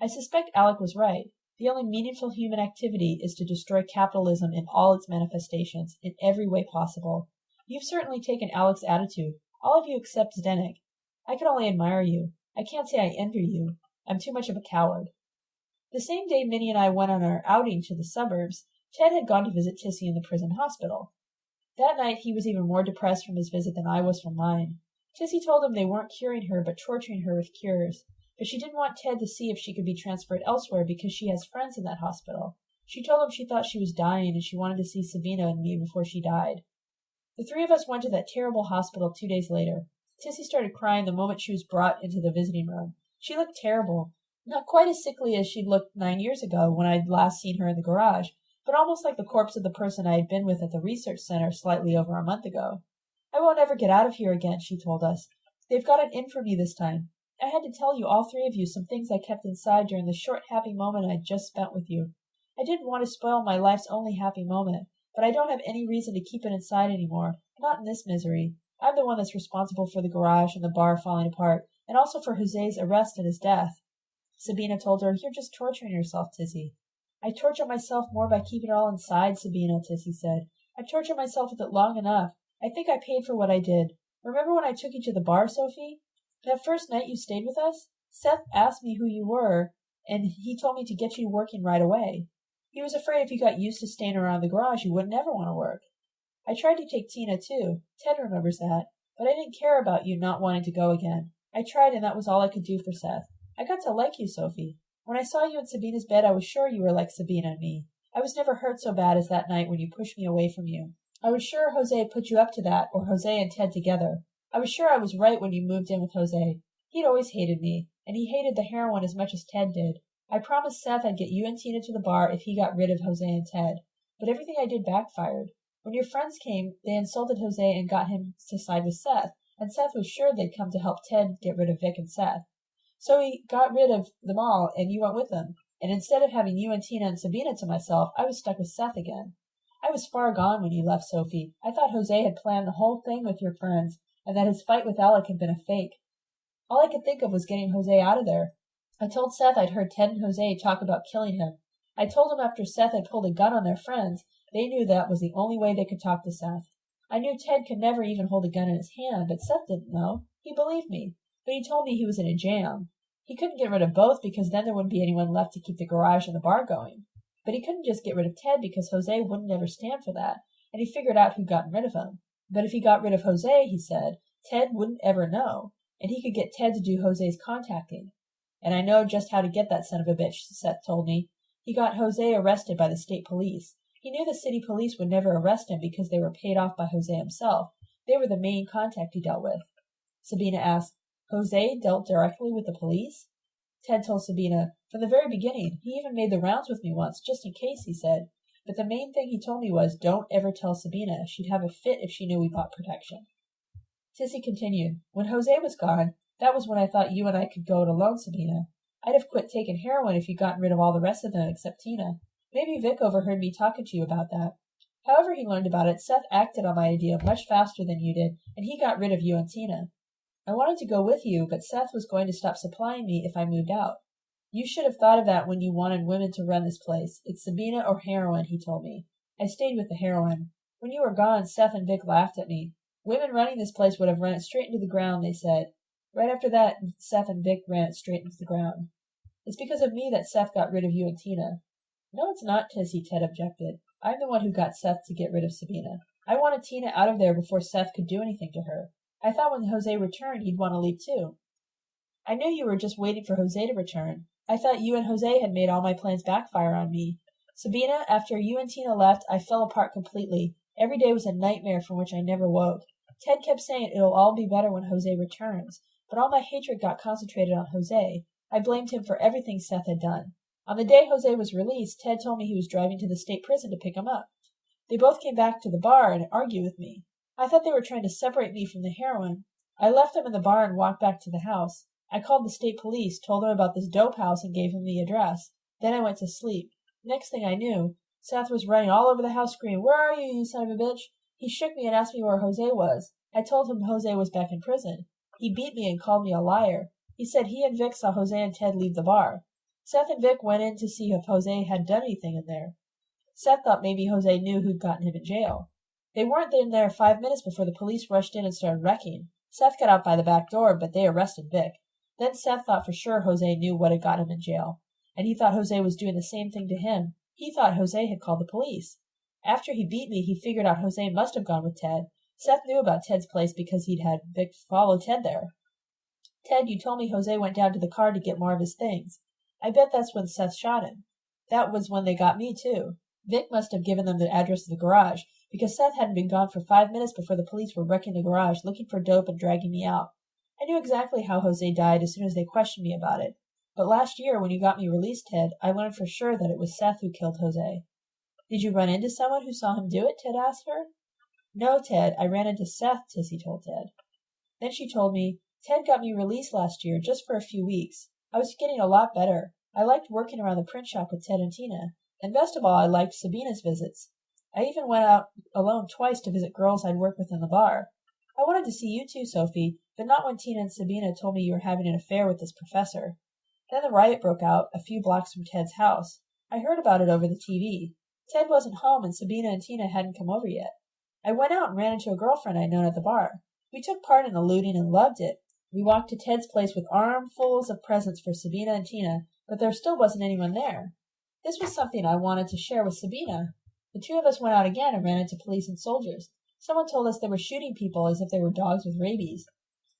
Speaker 1: I suspect Alec was right. The only meaningful human activity is to destroy capitalism in all its manifestations, in every way possible. You've certainly taken Alec's attitude, all of you except Zdenek, I can only admire you. I can't say I envy you. I'm too much of a coward. The same day Minnie and I went on our outing to the suburbs, Ted had gone to visit Tissy in the prison hospital. That night he was even more depressed from his visit than I was from mine. Tissy told him they weren't curing her but torturing her with cures, but she didn't want Ted to see if she could be transferred elsewhere because she has friends in that hospital. She told him she thought she was dying and she wanted to see Sabina and me before she died. The three of us went to that terrible hospital two days later. Tissy started crying the moment she was brought into the visiting room. She looked terrible. Not quite as sickly as she'd looked nine years ago when I'd last seen her in the garage, but almost like the corpse of the person I had been with at the research center slightly over a month ago. I won't ever get out of here again, she told us. They've got it in for me this time. I had to tell you, all three of you, some things I kept inside during the short happy moment I'd just spent with you. I didn't want to spoil my life's only happy moment, but I don't have any reason to keep it inside any more, not in this misery. I'm the one that's responsible for the garage and the bar falling apart, and also for Jose's arrest and his death. Sabina told her, You're just torturing yourself, Tissy. I torture myself more by keeping it all inside, Sabina, Tissy said. I've tortured myself with it long enough. I think I paid for what I did. Remember when I took you to the bar, Sophie? That first night you stayed with us? Seth asked me who you were, and he told me to get you working right away. He was afraid if you got used to staying around the garage, you wouldn't ever want to work. I tried to take Tina too. Ted remembers that. But I didn't care about you not wanting to go again. I tried and that was all I could do for Seth. I got to like you, Sophie. When I saw you in Sabina's bed I was sure you were like Sabina and me. I was never hurt so bad as that night when you pushed me away from you. I was sure Jose had put you up to that, or Jose and Ted together. I was sure I was right when you moved in with Jose. He'd always hated me, and he hated the heroin as much as Ted did. I promised Seth I'd get you and Tina to the bar if he got rid of Jose and Ted. But everything I did backfired. When your friends came, they insulted Jose and got him to side with Seth, and Seth was sure they'd come to help Ted get rid of Vic and Seth. So he got rid of them all, and you went with them. And instead of having you and Tina and Sabina to myself, I was stuck with Seth again. I was far gone when you left, Sophie. I thought Jose had planned the whole thing with your friends, and that his fight with Alec had been a fake. All I could think of was getting Jose out of there. I told Seth I'd heard Ted and Jose talk about killing him. I told him after Seth had pulled a gun on their friends, they knew that was the only way they could talk to Seth. I knew Ted could never even hold a gun in his hand, but Seth didn't know. He believed me, but he told me he was in a jam. He couldn't get rid of both because then there wouldn't be anyone left to keep the garage and the bar going. But he couldn't just get rid of Ted because Jose wouldn't ever stand for that, and he figured out who'd gotten rid of him. But if he got rid of Jose, he said, Ted wouldn't ever know, and he could get Ted to do Jose's contacting. And I know just how to get that son of a bitch, Seth told me. He got Jose arrested by the state police. He knew the city police would never arrest him because they were paid off by Jose himself. They were the main contact he dealt with. Sabina asked, Jose dealt directly with the police? Ted told Sabina, From the very beginning. He even made the rounds with me once, just in case, he said. But the main thing he told me was, Don't ever tell Sabina. She'd have a fit if she knew we bought protection. Tissy continued, When Jose was gone, that was when I thought you and I could go it alone, Sabina. I'd have quit taking heroin if you'd gotten rid of all the rest of them except Tina. Maybe Vic overheard me talking to you about that. However he learned about it, Seth acted on my idea much faster than you did, and he got rid of you and Tina. I wanted to go with you, but Seth was going to stop supplying me if I moved out. You should have thought of that when you wanted women to run this place. It's Sabina or heroin, he told me. I stayed with the heroin. When you were gone, Seth and Vic laughed at me. Women running this place would have run it straight into the ground, they said. Right after that, Seth and Vic ran it straight into the ground. It's because of me that Seth got rid of you and Tina. No, it's not, Tissy, Ted objected. I'm the one who got Seth to get rid of Sabina. I wanted Tina out of there before Seth could do anything to her. I thought when Jose returned he'd want to leave too. I knew you were just waiting for Jose to return. I thought you and Jose had made all my plans backfire on me. Sabina, after you and Tina left, I fell apart completely. Every day was a nightmare from which I never woke. Ted kept saying it'll all be better when Jose returns, but all my hatred got concentrated on Jose. I blamed him for everything Seth had done. On the day Jose was released, Ted told me he was driving to the state prison to pick him up. They both came back to the bar and argued with me. I thought they were trying to separate me from the heroin. I left them in the bar and walked back to the house. I called the state police, told them about this dope house, and gave them the address. Then I went to sleep. Next thing I knew, Seth was running all over the house screaming, Where are you, you son of a bitch? He shook me and asked me where Jose was. I told him Jose was back in prison. He beat me and called me a liar. He said he and Vic saw Jose and Ted leave the bar. Seth and Vic went in to see if Jose had done anything in there. Seth thought maybe Jose knew who'd gotten him in jail. They weren't in there five minutes before the police rushed in and started wrecking. Seth got out by the back door, but they arrested Vic. Then Seth thought for sure Jose knew what had got him in jail, and he thought Jose was doing the same thing to him. He thought Jose had called the police. After he beat me, he figured out Jose must have gone with Ted. Seth knew about Ted's place because he'd had Vic follow Ted there. Ted, you told me Jose went down to the car to get more of his things. I bet that's when Seth shot him. That was when they got me, too. Vic must have given them the address of the garage, because Seth hadn't been gone for five minutes before the police were wrecking the garage, looking for dope and dragging me out. I knew exactly how Jose died as soon as they questioned me about it. But last year, when you got me released, Ted, I learned for sure that it was Seth who killed Jose. Did you run into someone who saw him do it? Ted asked her. No, Ted, I ran into Seth, Tissy told Ted. Then she told me, Ted got me released last year, just for a few weeks. I was getting a lot better. I liked working around the print shop with Ted and Tina, and best of all, I liked Sabina's visits. I even went out alone twice to visit girls I'd worked with in the bar. I wanted to see you too, Sophie, but not when Tina and Sabina told me you were having an affair with this professor. Then the riot broke out a few blocks from Ted's house. I heard about it over the TV. Ted wasn't home and Sabina and Tina hadn't come over yet. I went out and ran into a girlfriend I'd known at the bar. We took part in the looting and loved it. We walked to Ted's place with armfuls of presents for Sabina and Tina, but there still wasn't anyone there. This was something I wanted to share with Sabina. The two of us went out again and ran into police and soldiers. Someone told us they were shooting people as if they were dogs with rabies.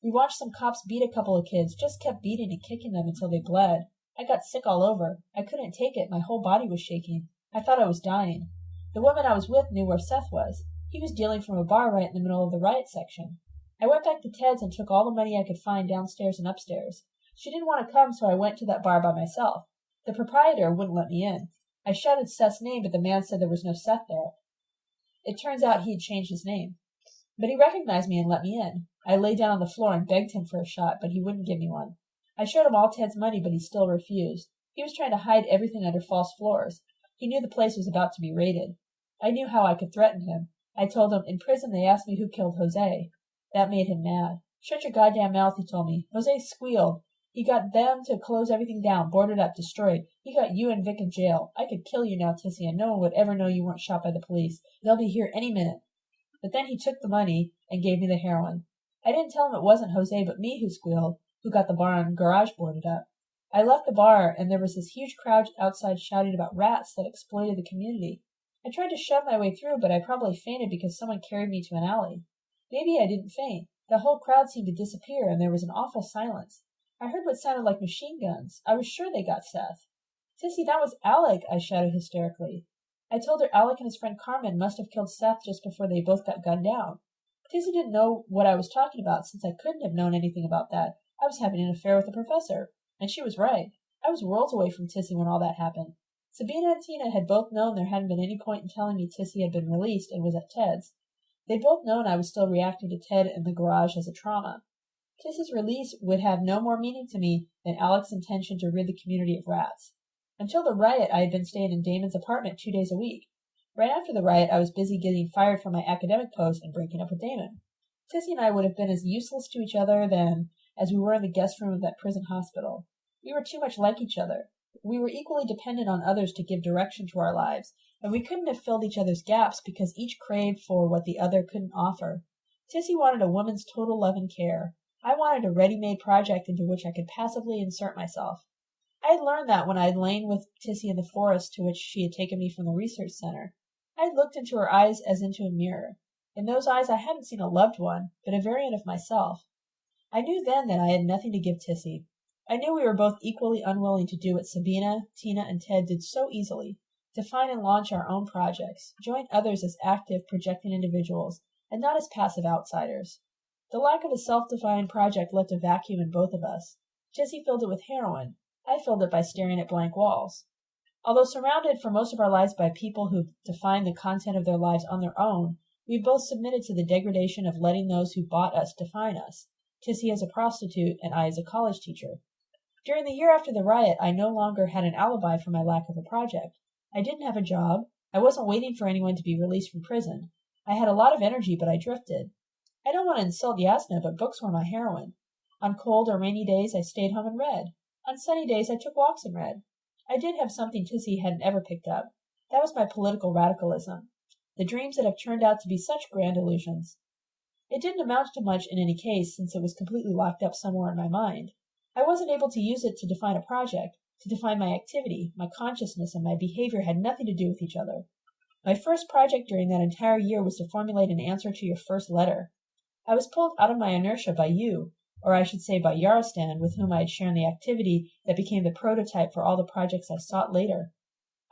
Speaker 1: We watched some cops beat a couple of kids, just kept beating and kicking them until they bled. I got sick all over. I couldn't take it. My whole body was shaking. I thought I was dying. The woman I was with knew where Seth was. He was dealing from a bar right in the middle of the riot section. I went back to Ted's and took all the money I could find downstairs and upstairs. She didn't want to come, so I went to that bar by myself. The proprietor wouldn't let me in. I shouted Seth's name, but the man said there was no Seth there. It turns out he had changed his name. But he recognized me and let me in. I lay down on the floor and begged him for a shot, but he wouldn't give me one. I showed him all Ted's money, but he still refused. He was trying to hide everything under false floors. He knew the place was about to be raided. I knew how I could threaten him. I told him, in prison they asked me who killed Jose. That made him mad. Shut your goddamn mouth, he told me. Jose squealed. He got them to close everything down, boarded up, destroyed. He got you and Vic in jail. I could kill you now, Tissy, and no one would ever know you weren't shot by the police. They'll be here any minute. But then he took the money and gave me the heroin. I didn't tell him it wasn't Jose but me who squealed, who got the bar and garage boarded up. I left the bar, and there was this huge crowd outside shouting about rats that exploited the community. I tried to shove my way through, but I probably fainted because someone carried me to an alley. Maybe I didn't faint. The whole crowd seemed to disappear, and there was an awful silence. I heard what sounded like machine guns. I was sure they got Seth. Tissy, that was Alec, I shouted hysterically. I told her Alec and his friend Carmen must have killed Seth just before they both got gunned down. Tissy didn't know what I was talking about, since I couldn't have known anything about that. I was having an affair with the professor. And she was right. I was worlds away from Tissy when all that happened. Sabina and Tina had both known there hadn't been any point in telling me Tissy had been released and was at Ted's. They'd both known I was still reacting to Ted in the garage as a trauma. Tissy's release would have no more meaning to me than Alec's intention to rid the community of rats. Until the riot, I had been staying in Damon's apartment two days a week. Right after the riot, I was busy getting fired from my academic post and breaking up with Damon. Tissy and I would have been as useless to each other then as we were in the guest room of that prison hospital. We were too much like each other. We were equally dependent on others to give direction to our lives, and we couldn't have filled each other's gaps because each craved for what the other couldn't offer. Tissy wanted a woman's total love and care. I wanted a ready-made project into which I could passively insert myself. I had learned that when I had lain with Tissy in the forest to which she had taken me from the research center. I had looked into her eyes as into a mirror. In those eyes I hadn't seen a loved one, but a variant of myself. I knew then that I had nothing to give Tissy. I knew we were both equally unwilling to do what Sabina, Tina, and Ted did so easily define and launch our own projects, join others as active, projecting individuals, and not as passive outsiders. The lack of a self defined project left a vacuum in both of us. Tissy filled it with heroin. I filled it by staring at blank walls. Although surrounded for most of our lives by people who define the content of their lives on their own, we both submitted to the degradation of letting those who bought us define us. Tissy as a prostitute, and I as a college teacher. During the year after the riot, I no longer had an alibi for my lack of a project. I didn't have a job. I wasn't waiting for anyone to be released from prison. I had a lot of energy, but I drifted. I don't want to insult Jasna, but books were my heroin. On cold or rainy days, I stayed home and read. On sunny days, I took walks and read. I did have something Tissy hadn't ever picked up. That was my political radicalism. The dreams that have turned out to be such grand illusions. It didn't amount to much in any case, since it was completely locked up somewhere in my mind. I wasn't able to use it to define a project, to define my activity, my consciousness and my behavior had nothing to do with each other. My first project during that entire year was to formulate an answer to your first letter. I was pulled out of my inertia by you, or I should say by Yarostan, with whom I had shared the activity that became the prototype for all the projects I sought later.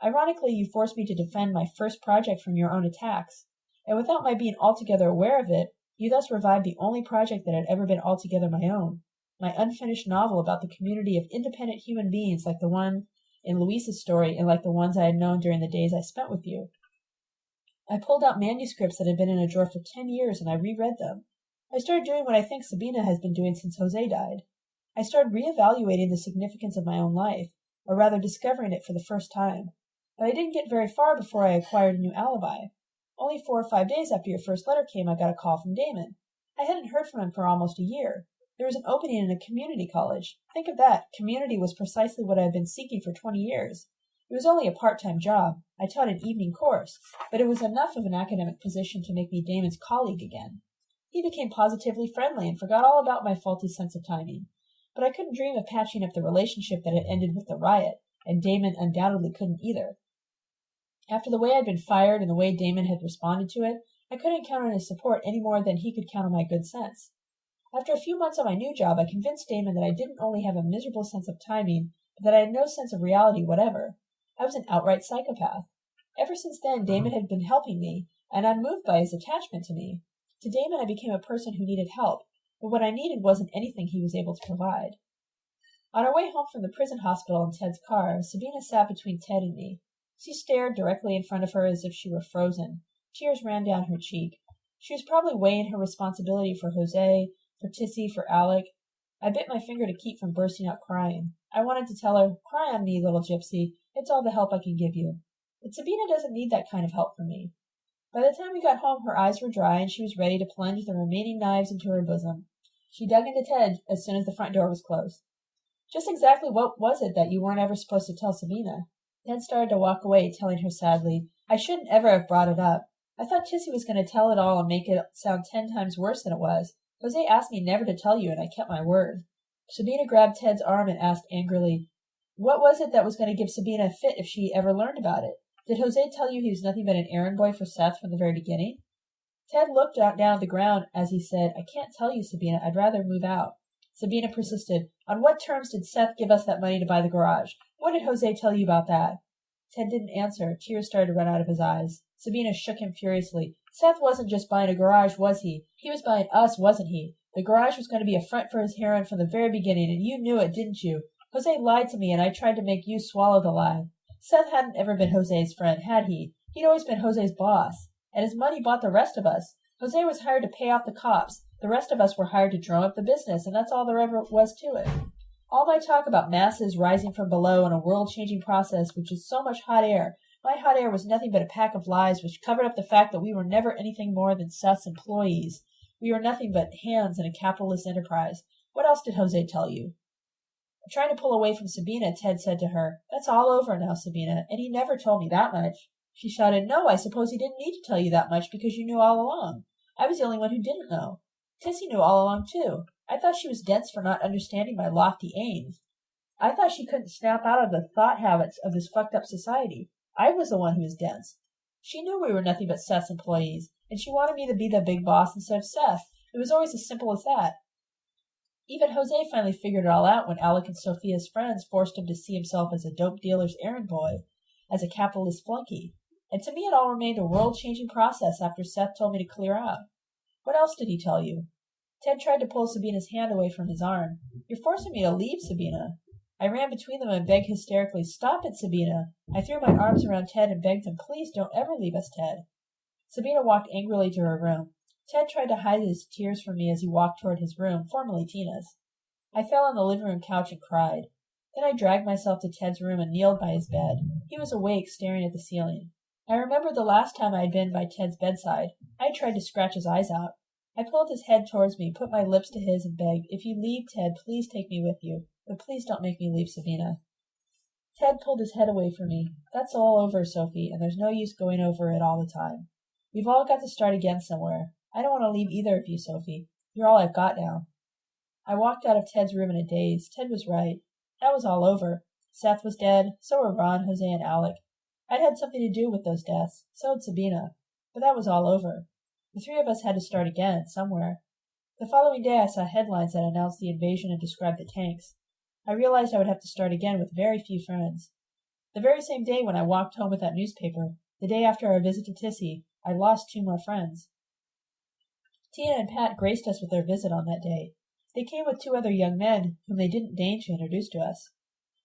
Speaker 1: Ironically, you forced me to defend my first project from your own attacks, and without my being altogether aware of it, you thus revived the only project that had ever been altogether my own my unfinished novel about the community of independent human beings like the one in Louise's story and like the ones I had known during the days I spent with you. I pulled out manuscripts that had been in a drawer for ten years and I reread them. I started doing what I think Sabina has been doing since Jose died. I started reevaluating the significance of my own life, or rather discovering it for the first time. But I didn't get very far before I acquired a new alibi. Only four or five days after your first letter came, I got a call from Damon. I hadn't heard from him for almost a year. There was an opening in a community college. Think of that. Community was precisely what I had been seeking for twenty years. It was only a part-time job. I taught an evening course, but it was enough of an academic position to make me Damon's colleague again. He became positively friendly and forgot all about my faulty sense of timing. But I couldn't dream of patching up the relationship that had ended with the riot, and Damon undoubtedly couldn't either. After the way I'd been fired and the way Damon had responded to it, I couldn't count on his support any more than he could count on my good sense. After a few months on my new job, I convinced Damon that I didn't only have a miserable sense of timing, but that I had no sense of reality whatever. I was an outright psychopath. Ever since then, Damon had been helping me, and I'm moved by his attachment to me. To Damon, I became a person who needed help, but what I needed wasn't anything he was able to provide. On our way home from the prison hospital in Ted's car, Sabina sat between Ted and me. She stared directly in front of her as if she were frozen. Tears ran down her cheek. She was probably weighing her responsibility for Jose, for Tissy, for Alec. I bit my finger to keep from bursting out crying. I wanted to tell her, Cry on me, little gypsy. It's all the help I can give you. But Sabina doesn't need that kind of help from me. By the time we got home, her eyes were dry and she was ready to plunge the remaining knives into her bosom. She dug into Ted as soon as the front door was closed. Just exactly what was it that you weren't ever supposed to tell Sabina? Ted started to walk away, telling her sadly, I shouldn't ever have brought it up. I thought Tissy was going to tell it all and make it sound ten times worse than it was. Jose asked me never to tell you, and I kept my word. Sabina grabbed Ted's arm and asked angrily, What was it that was going to give Sabina a fit if she ever learned about it? Did Jose tell you he was nothing but an errand boy for Seth from the very beginning? Ted looked down at the ground as he said, I can't tell you, Sabina. I'd rather move out. Sabina persisted. On what terms did Seth give us that money to buy the garage? What did Jose tell you about that? Ted didn't answer. Tears started to run out of his eyes. Sabina shook him furiously. Seth wasn't just buying a garage, was he? He was buying us, wasn't he? The garage was going to be a front for his heroin from the very beginning, and you knew it, didn't you? Jose lied to me, and I tried to make you swallow the lie. Seth hadn't ever been Jose's friend, had he? He'd always been Jose's boss. And his money bought the rest of us. Jose was hired to pay off the cops. The rest of us were hired to drum up the business, and that's all there ever was to it. All my talk about masses rising from below in a world changing process which is so much hot air, my hot air was nothing but a pack of lies which covered up the fact that we were never anything more than Seth's employees. We were nothing but hands in a capitalist enterprise. What else did Jose tell you? Trying to pull away from Sabina, Ted said to her, That's all over now, Sabina, and he never told me that much. She shouted, No, I suppose he didn't need to tell you that much because you knew all along. I was the only one who didn't know. Tissy knew all along, too. I thought she was dense for not understanding my lofty aims. I thought she couldn't snap out of the thought habits of this fucked up society. I was the one who was dense. She knew we were nothing but Seth's employees, and she wanted me to be the big boss instead of Seth. It was always as simple as that. Even Jose finally figured it all out when Alec and Sophia's friends forced him to see himself as a dope dealer's errand boy, as a capitalist flunky. And to me it all remained a world changing process after Seth told me to clear out. What else did he tell you? Ted tried to pull Sabina's hand away from his arm. You're forcing me to leave, Sabina. I ran between them and begged hysterically, Stop it, Sabina. I threw my arms around Ted and begged him, Please don't ever leave us, Ted. Sabina walked angrily to her room. Ted tried to hide his tears from me as he walked toward his room, formerly Tina's. I fell on the living room couch and cried. Then I dragged myself to Ted's room and kneeled by his bed. He was awake, staring at the ceiling. I remembered the last time I had been by Ted's bedside. I tried to scratch his eyes out. I pulled his head towards me, put my lips to his, and begged, If you leave, Ted, please take me with you. But please don't make me leave Sabina. Ted pulled his head away from me. That's all over, Sophie, and there's no use going over it all the time. We've all got to start again somewhere. I don't want to leave either of you, Sophie. You're all I've got now. I walked out of Ted's room in a daze. Ted was right. That was all over. Seth was dead. So were Ron, Jose, and Alec. I'd had something to do with those deaths. So had Sabina. But that was all over. The three of us had to start again, somewhere. The following day I saw headlines that announced the invasion and described the tanks. I realized I would have to start again with very few friends. The very same day when I walked home with that newspaper, the day after our visit to Tissy, I lost two more friends. Tina and Pat graced us with their visit on that day. They came with two other young men, whom they didn't deign to introduce to us.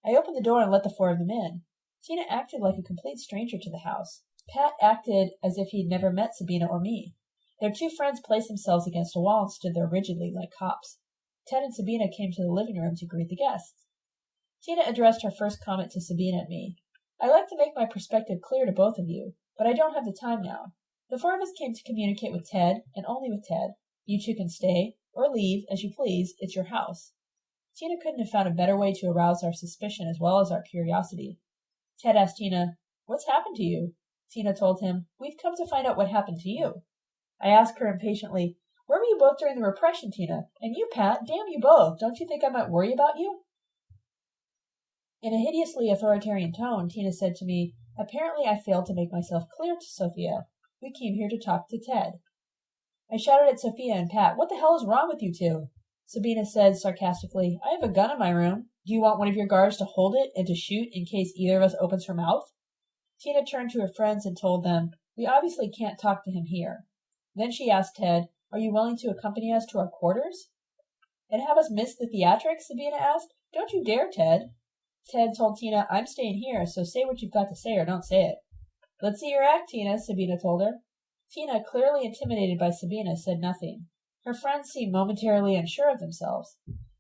Speaker 1: I opened the door and let the four of them in. Tina acted like a complete stranger to the house. Pat acted as if he'd never met Sabina or me. Their two friends placed themselves against a wall and stood there rigidly, like cops. Ted and Sabina came to the living room to greet the guests. Tina addressed her first comment to Sabina and me. I like to make my perspective clear to both of you, but I don't have the time now. The four of us came to communicate with Ted, and only with Ted. You two can stay, or leave, as you please. It's your house. Tina couldn't have found a better way to arouse our suspicion as well as our curiosity. Ted asked Tina, What's happened to you? Tina told him, We've come to find out what happened to you. I asked her impatiently, Where were you both during the repression, Tina? And you, Pat, damn you both. Don't you think I might worry about you? In a hideously authoritarian tone, Tina said to me, Apparently I failed to make myself clear to Sophia. We came here to talk to Ted. I shouted at Sophia and Pat, What the hell is wrong with you two? Sabina said sarcastically, I have a gun in my room. Do you want one of your guards to hold it and to shoot in case either of us opens her mouth? Tina turned to her friends and told them, We obviously can't talk to him here. Then she asked Ted, Are you willing to accompany us to our quarters? And have us miss the theatrics? Sabina asked. Don't you dare, Ted. Ted told Tina, I'm staying here, so say what you've got to say or don't say it. Let's see your act, Tina, Sabina told her. Tina, clearly intimidated by Sabina, said nothing. Her friends seemed momentarily unsure of themselves.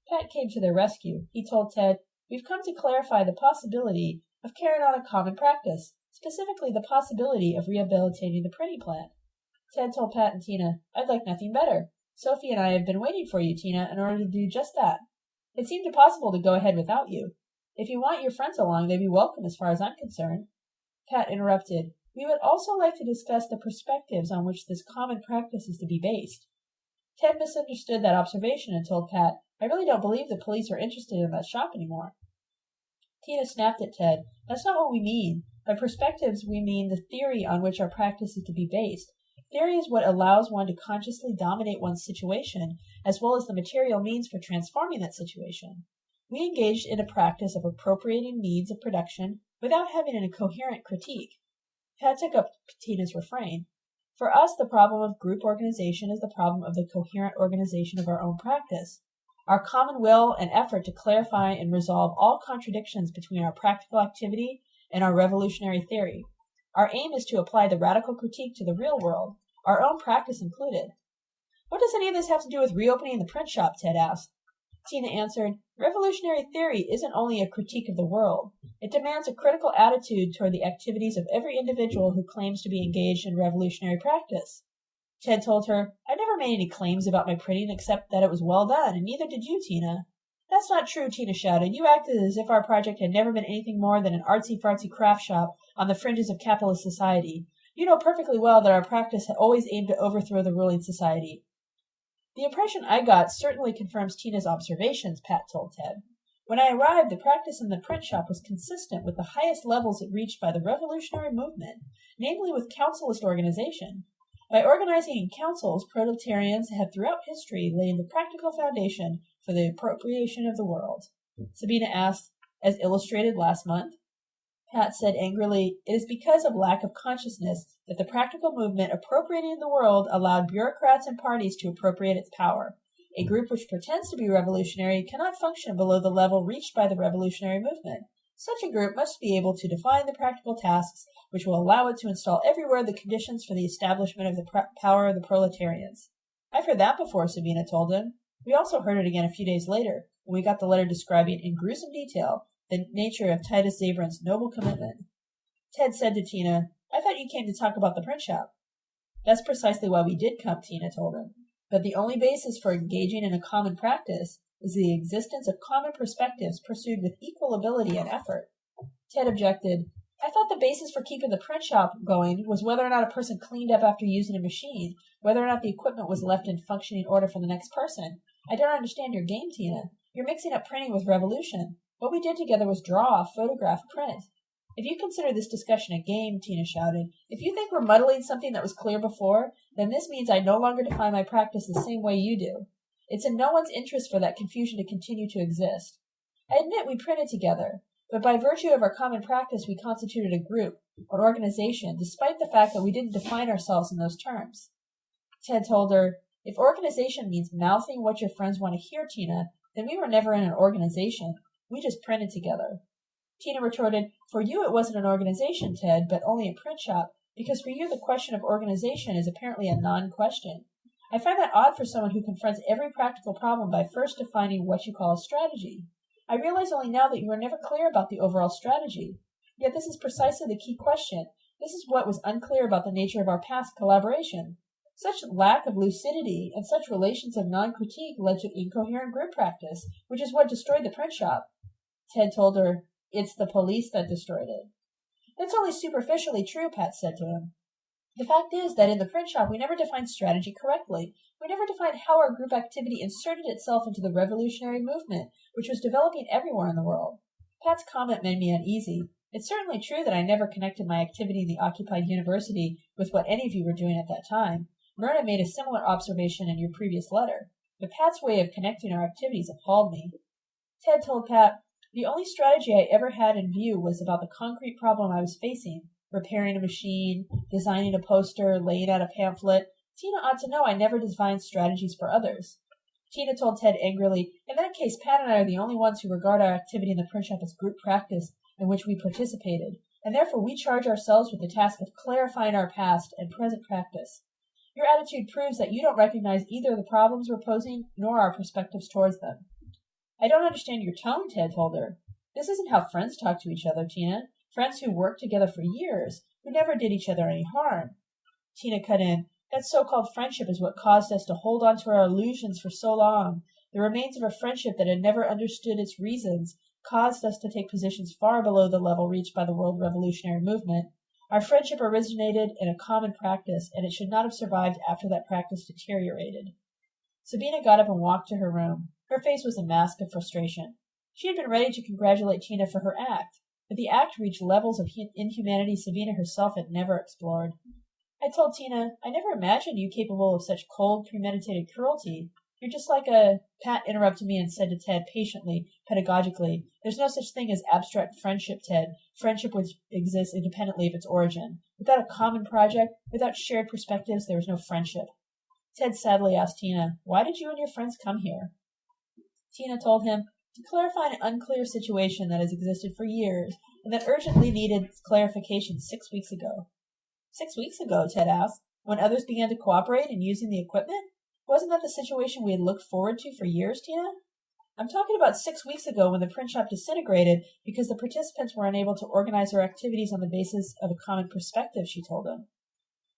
Speaker 1: Pat came to their rescue. He told Ted, We've come to clarify the possibility of carrying on a common practice, specifically the possibility of rehabilitating the printing plant. Ted told Pat and Tina, I'd like nothing better. Sophie and I have been waiting for you, Tina, in order to do just that. It seemed impossible to go ahead without you. If you want your friends along, they'd be welcome as far as I'm concerned. Pat interrupted. We would also like to discuss the perspectives on which this common practice is to be based. Ted misunderstood that observation and told Pat, I really don't believe the police are interested in that shop anymore. Tina snapped at Ted. That's not what we mean. By perspectives, we mean the theory on which our practice is to be based. Theory is what allows one to consciously dominate one's situation, as well as the material means for transforming that situation. We engaged in a practice of appropriating means of production without having a coherent critique. Pat took up Tina's refrain. For us, the problem of group organization is the problem of the coherent organization of our own practice. Our common will and effort to clarify and resolve all contradictions between our practical activity and our revolutionary theory. Our aim is to apply the radical critique to the real world, our own practice included. What does any of this have to do with reopening the print shop? Ted asked. Tina answered, Revolutionary theory isn't only a critique of the world. It demands a critical attitude toward the activities of every individual who claims to be engaged in revolutionary practice. Ted told her, I never made any claims about my printing except that it was well done, and neither did you, Tina. That's not true, Tina shouted. You acted as if our project had never been anything more than an artsy-fartsy craft shop on the fringes of capitalist society. You know perfectly well that our practice had always aimed to overthrow the ruling society. The impression I got certainly confirms Tina's observations, Pat told Ted. When I arrived, the practice in the print shop was consistent with the highest levels it reached by the revolutionary movement, namely with councilist organization. By organizing in councils, proletarians have throughout history laid the practical foundation for the appropriation of the world. Sabina asked, as illustrated last month. Pat said angrily, It is because of lack of consciousness that the practical movement appropriating the world allowed bureaucrats and parties to appropriate its power. A group which pretends to be revolutionary cannot function below the level reached by the revolutionary movement. Such a group must be able to define the practical tasks which will allow it to install everywhere the conditions for the establishment of the power of the proletarians. I've heard that before, Sabina told him. We also heard it again a few days later, when we got the letter describing in gruesome detail the nature of Titus Zabran's noble commitment. Ted said to Tina, I thought you came to talk about the print shop. That's precisely why we did come, Tina told him. But the only basis for engaging in a common practice is the existence of common perspectives pursued with equal ability and effort. Ted objected. I thought the basis for keeping the print shop going was whether or not a person cleaned up after using a machine, whether or not the equipment was left in functioning order for the next person. I don't understand your game, Tina. You're mixing up printing with revolution. What we did together was draw, photograph, print. If you consider this discussion a game, Tina shouted, if you think we're muddling something that was clear before, then this means I no longer define my practice the same way you do. It's in no one's interest for that confusion to continue to exist. I admit we printed together, but by virtue of our common practice we constituted a group, an organization, despite the fact that we didn't define ourselves in those terms. Ted told her, If organization means mouthing what your friends want to hear, Tina, then we were never in an organization. We just printed together. Tina retorted, For you it wasn't an organization, Ted, but only a print shop, because for you the question of organization is apparently a non-question. I find that odd for someone who confronts every practical problem by first defining what you call a strategy. I realize only now that you were never clear about the overall strategy. Yet this is precisely the key question. This is what was unclear about the nature of our past collaboration. Such lack of lucidity and such relations of non-critique led to incoherent group practice, which is what destroyed the print shop. Ted told her, It's the police that destroyed it. That's only superficially true, Pat said to him. The fact is that in the print shop we never defined strategy correctly. We never defined how our group activity inserted itself into the revolutionary movement, which was developing everywhere in the world. Pat's comment made me uneasy. It's certainly true that I never connected my activity in the occupied university with what any of you were doing at that time. Mirna made a similar observation in your previous letter, but Pat's way of connecting our activities appalled me. Ted told Pat, the only strategy I ever had in view was about the concrete problem I was facing repairing a machine, designing a poster, laying out a pamphlet. Tina ought to know I never designed strategies for others. Tina told Ted angrily, In that case, Pat and I are the only ones who regard our activity in the print shop as group practice in which we participated, and therefore we charge ourselves with the task of clarifying our past and present practice. Your attitude proves that you don't recognize either the problems we're posing nor our perspectives towards them. I don't understand your tone, Ted told her. This isn't how friends talk to each other, Tina. Friends who worked together for years, who never did each other any harm. Tina cut in. That so-called friendship is what caused us to hold on to our illusions for so long. The remains of a friendship that had never understood its reasons caused us to take positions far below the level reached by the world revolutionary movement. Our friendship originated in a common practice, and it should not have survived after that practice deteriorated. Sabina got up and walked to her room. Her face was a mask of frustration. She had been ready to congratulate Tina for her act, but the act reached levels of inhumanity Sabina herself had never explored. I told Tina, I never imagined you capable of such cold, premeditated cruelty. You're just like a. Pat interrupted me and said to Ted patiently, pedagogically, There's no such thing as abstract friendship, Ted. Friendship which exists independently of its origin. Without a common project, without shared perspectives, there is no friendship. Ted sadly asked Tina, Why did you and your friends come here? Tina told him, To clarify an unclear situation that has existed for years and that urgently needed clarification six weeks ago. Six weeks ago, Ted asked, when others began to cooperate in using the equipment? Wasn't that the situation we had looked forward to for years, Tina? I'm talking about six weeks ago when the print shop disintegrated because the participants were unable to organize their activities on the basis of a common perspective, she told him.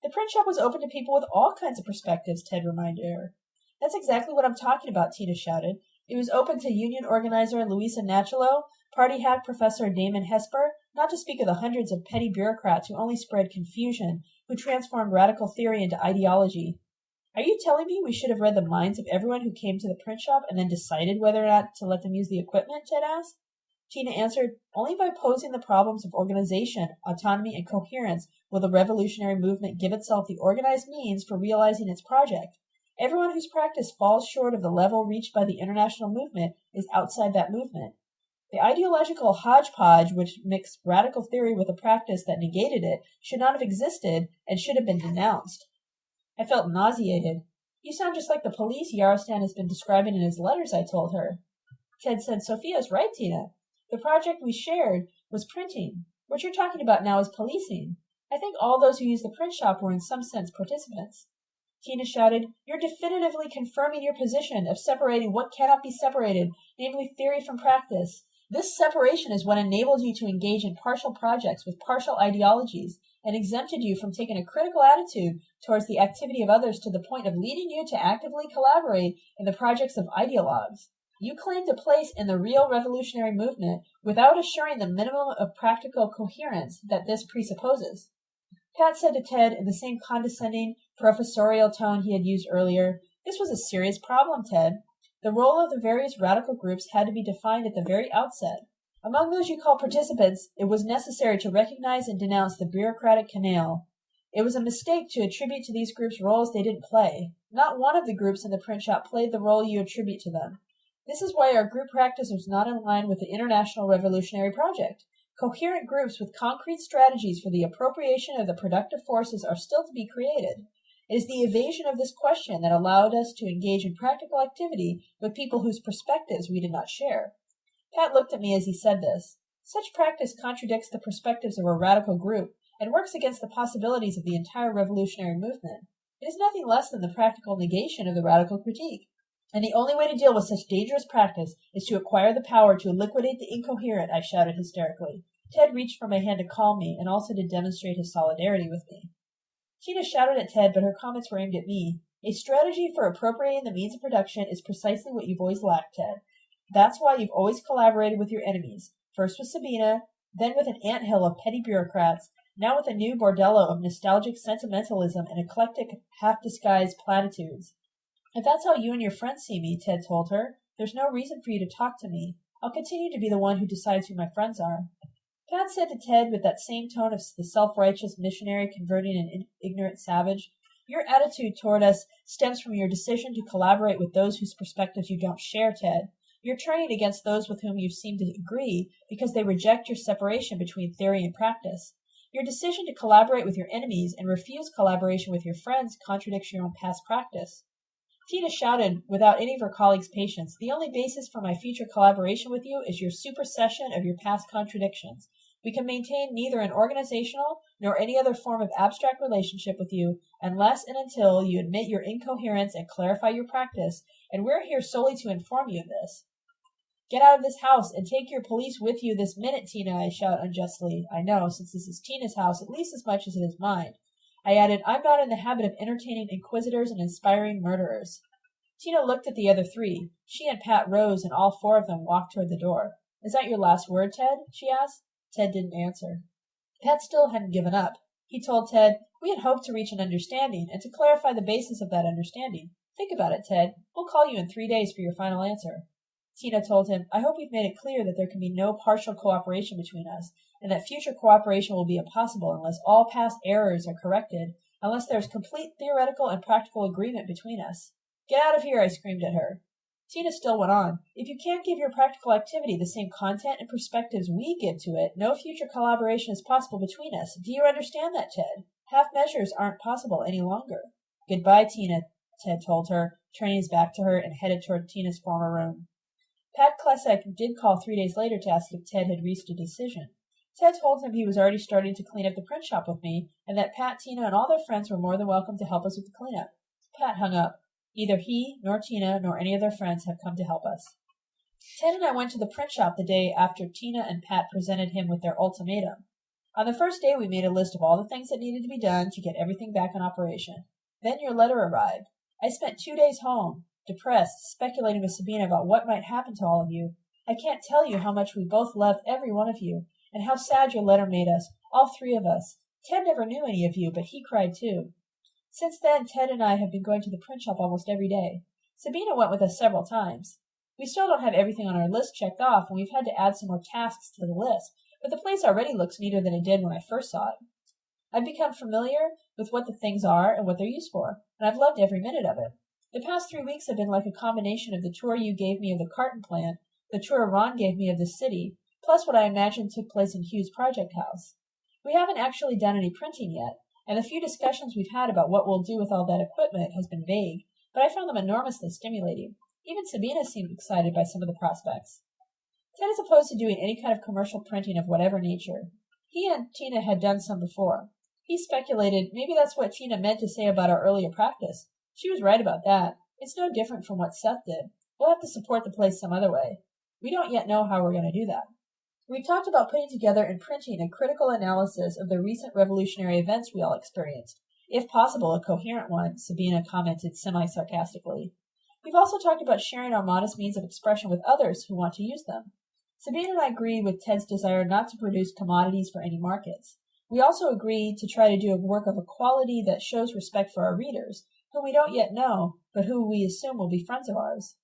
Speaker 1: The print shop was open to people with all kinds of perspectives, Ted reminded her. That's exactly what I'm talking about, Tina shouted. It was open to union organizer Luisa Nachalo, party hack Professor Damon Hesper, not to speak of the hundreds of petty bureaucrats who only spread confusion, who transformed radical theory into ideology, are you telling me we should have read the minds of everyone who came to the print shop and then decided whether or not to let them use the equipment? Ted asked. Tina answered, Only by posing the problems of organization, autonomy, and coherence will the revolutionary movement give itself the organized means for realizing its project. Everyone whose practice falls short of the level reached by the international movement is outside that movement. The ideological hodgepodge which mixed radical theory with a practice that negated it should not have existed and should have been denounced. I felt nauseated. You sound just like the police Yarostan has been describing in his letters, I told her. Ted said, Sophia's right, Tina. The project we shared was printing. What you're talking about now is policing. I think all those who used the print shop were in some sense participants. Tina shouted, You're definitively confirming your position of separating what cannot be separated, namely theory from practice. This separation is what enables you to engage in partial projects with partial ideologies and exempted you from taking a critical attitude towards the activity of others to the point of leading you to actively collaborate in the projects of ideologues. You claimed a place in the real revolutionary movement without assuring the minimum of practical coherence that this presupposes. Pat said to Ted in the same condescending, professorial tone he had used earlier, This was a serious problem, Ted. The role of the various radical groups had to be defined at the very outset. Among those you call participants, it was necessary to recognize and denounce the bureaucratic canaille. It was a mistake to attribute to these groups roles they didn't play. Not one of the groups in the print shop played the role you attribute to them. This is why our group practice was not in line with the International Revolutionary Project. Coherent groups with concrete strategies for the appropriation of the productive forces are still to be created. It is the evasion of this question that allowed us to engage in practical activity with people whose perspectives we did not share. Pat looked at me as he said this. Such practice contradicts the perspectives of a radical group and works against the possibilities of the entire revolutionary movement. It is nothing less than the practical negation of the radical critique. And the only way to deal with such dangerous practice is to acquire the power to liquidate the incoherent, I shouted hysterically. Ted reached for my hand to calm me and also to demonstrate his solidarity with me. Tina shouted at Ted, but her comments were aimed at me. A strategy for appropriating the means of production is precisely what you've always lacked, Ted. That's why you've always collaborated with your enemies, first with Sabina, then with an anthill of petty bureaucrats, now with a new bordello of nostalgic sentimentalism and eclectic, half disguised platitudes. If that's how you and your friends see me, Ted told her, there's no reason for you to talk to me. I'll continue to be the one who decides who my friends are. Pat said to Ted with that same tone of the self-righteous missionary converting an ignorant savage, Your attitude toward us stems from your decision to collaborate with those whose perspectives you don't share, Ted. You're turning against those with whom you seem to agree because they reject your separation between theory and practice. Your decision to collaborate with your enemies and refuse collaboration with your friends contradicts your own past practice. Tina shouted without any of her colleagues' patience, The only basis for my future collaboration with you is your supersession of your past contradictions. We can maintain neither an organizational nor any other form of abstract relationship with you unless and until you admit your incoherence and clarify your practice, and we're here solely to inform you of this. Get out of this house and take your police with you this minute, Tina, I shout unjustly. I know, since this is Tina's house at least as much as it is mine. I added, I'm not in the habit of entertaining inquisitors and inspiring murderers. Tina looked at the other three. She and Pat rose and all four of them walked toward the door. Is that your last word, Ted? she asked. Ted didn't answer. Pat still hadn't given up. He told Ted, We had hoped to reach an understanding and to clarify the basis of that understanding. Think about it, Ted. We'll call you in three days for your final answer. Tina told him, I hope we've made it clear that there can be no partial cooperation between us, and that future cooperation will be impossible unless all past errors are corrected, unless there is complete theoretical and practical agreement between us. Get out of here, I screamed at her. Tina still went on. If you can't give your practical activity the same content and perspectives we give to it, no future collaboration is possible between us. Do you understand that, Ted? Half measures aren't possible any longer. Goodbye, Tina, Ted told her, turning his back to her and headed toward Tina's former room. Pat Klesek did call three days later to ask if Ted had reached a decision. Ted told him he was already starting to clean up the print shop with me, and that Pat, Tina, and all their friends were more than welcome to help us with the cleanup. Pat hung up. Neither he, nor Tina, nor any of their friends have come to help us. Ted and I went to the print shop the day after Tina and Pat presented him with their ultimatum. On the first day, we made a list of all the things that needed to be done to get everything back in operation. Then your letter arrived. I spent two days home, depressed, speculating with Sabina about what might happen to all of you. I can't tell you how much we both love every one of you, and how sad your letter made us, all three of us. Ted never knew any of you, but he cried too. Since then, Ted and I have been going to the print shop almost every day. Sabina went with us several times. We still don't have everything on our list checked off, and we've had to add some more tasks to the list, but the place already looks neater than it did when I first saw it. I've become familiar with what the things are and what they're used for, and I've loved every minute of it. The past three weeks have been like a combination of the tour you gave me of the carton plant, the tour Ron gave me of the city, plus what I imagine took place in Hugh's project house. We haven't actually done any printing yet, and the few discussions we've had about what we'll do with all that equipment has been vague, but I found them enormously stimulating. Even Sabina seemed excited by some of the prospects. Ted is opposed to doing any kind of commercial printing of whatever nature. He and Tina had done some before. He speculated maybe that's what Tina meant to say about our earlier practice, she was right about that. It's no different from what Seth did. We'll have to support the place some other way. We don't yet know how we're going to do that. We talked about putting together and printing a critical analysis of the recent revolutionary events we all experienced. If possible, a coherent one, Sabina commented semi sarcastically. We've also talked about sharing our modest means of expression with others who want to use them. Sabina and I agree with Ted's desire not to produce commodities for any markets. We also agree to try to do a work of a quality that shows respect for our readers whom we don't yet know, but who we assume will be friends of ours.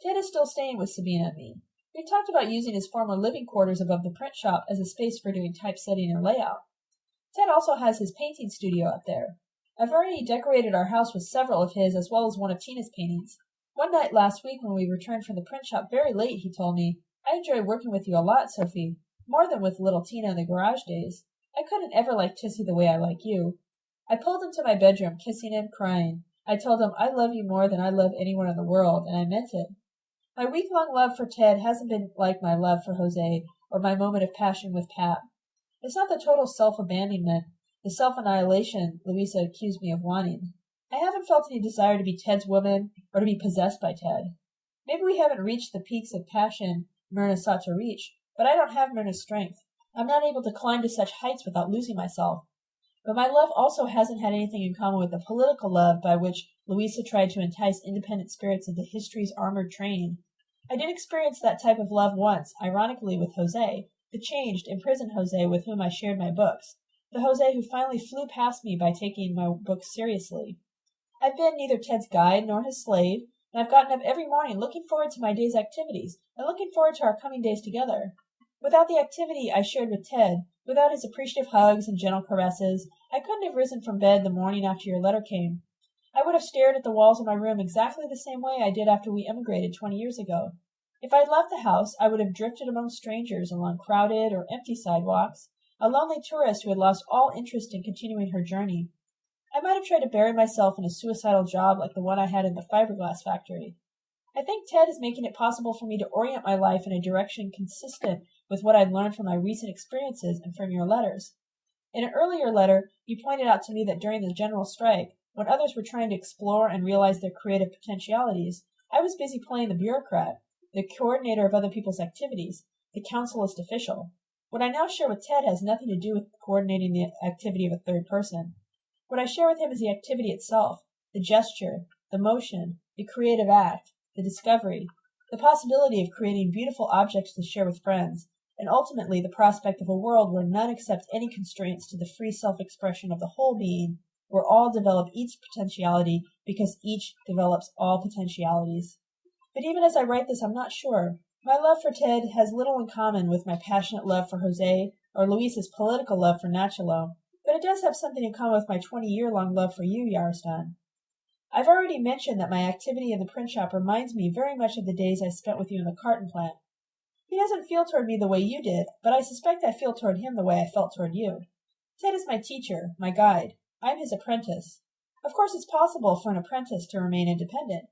Speaker 1: Ted is still staying with Sabina and me. We've talked about using his former living quarters above the print shop as a space for doing typesetting and layout. Ted also has his painting studio up there. I've already decorated our house with several of his as well as one of Tina's paintings. One night last week when we returned from the print shop very late, he told me, I enjoy working with you a lot, Sophie, more than with little Tina in the garage days. I couldn't ever like Tissy the way I like you. I pulled him to my bedroom, kissing him, crying. I told him I love you more than I love anyone in the world, and I meant it. My week long love for Ted hasn't been like my love for Jose or my moment of passion with Pat. It's not the total self abandonment, the self annihilation Luisa accused me of wanting. I haven't felt any desire to be Ted's woman or to be possessed by Ted. Maybe we haven't reached the peaks of passion Mirna sought to reach, but I don't have Mirna's strength. I'm not able to climb to such heights without losing myself. But my love also hasn't had anything in common with the political love by which Luisa tried to entice independent spirits into history's armored train. I did experience that type of love once, ironically with Jose, the changed, imprisoned Jose with whom I shared my books, the Jose who finally flew past me by taking my books seriously. I've been neither Ted's guide nor his slave, and I've gotten up every morning looking forward to my day's activities and looking forward to our coming days together. Without the activity I shared with Ted, without his appreciative hugs and gentle caresses, I couldn't have risen from bed the morning after your letter came. I would have stared at the walls of my room exactly the same way I did after we emigrated twenty years ago. If I had left the house, I would have drifted among strangers along crowded or empty sidewalks, a lonely tourist who had lost all interest in continuing her journey. I might have tried to bury myself in a suicidal job like the one I had in the fiberglass factory. I think Ted is making it possible for me to orient my life in a direction consistent with what I'd learned from my recent experiences and from your letters. In an earlier letter, you pointed out to me that during the general strike, when others were trying to explore and realize their creative potentialities, I was busy playing the bureaucrat, the coordinator of other people's activities, the councilist official. What I now share with Ted has nothing to do with coordinating the activity of a third person. What I share with him is the activity itself, the gesture, the motion, the creative act, the discovery, the possibility of creating beautiful objects to share with friends, and ultimately the prospect of a world where none accept any constraints to the free self-expression of the whole being, where all develop each potentiality because each develops all potentialities. But even as I write this, I'm not sure. My love for Ted has little in common with my passionate love for Jose or Luisa's political love for Nachalo, but it does have something in common with my 20 year long love for you, Yarostan. I've already mentioned that my activity in the print shop reminds me very much of the days I spent with you in the carton plant. He doesn't feel toward me the way you did, but I suspect I feel toward him the way I felt toward you. Ted is my teacher, my guide. I'm his apprentice. Of course, it's possible for an apprentice to remain independent,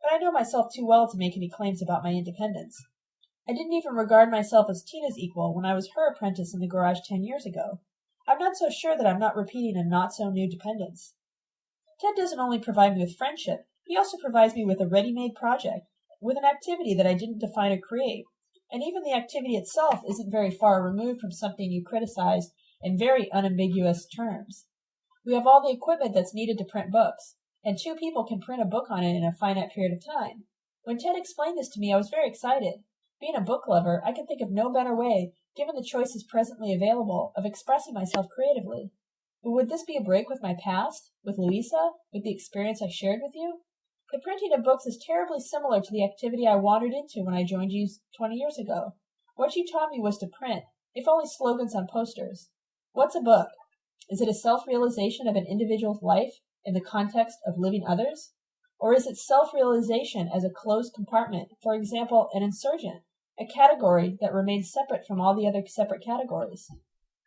Speaker 1: but I know myself too well to make any claims about my independence. I didn't even regard myself as Tina's equal when I was her apprentice in the garage ten years ago. I'm not so sure that I'm not repeating a not so new dependence. Ted doesn't only provide me with friendship, he also provides me with a ready made project, with an activity that I didn't define or create. And even the activity itself isn't very far removed from something you criticized in very unambiguous terms. We have all the equipment that's needed to print books and two people can print a book on it in a finite period of time. When Ted explained this to me, I was very excited. Being a book lover, I can think of no better way, given the choices presently available, of expressing myself creatively. But would this be a break with my past, with Luisa, with the experience I shared with you? The printing of books is terribly similar to the activity I wandered into when I joined you 20 years ago. What you taught me was to print, if only slogans on posters. What's a book? Is it a self realization of an individual's life in the context of living others? Or is it self-realization as a closed compartment, for example, an insurgent, a category that remains separate from all the other separate categories?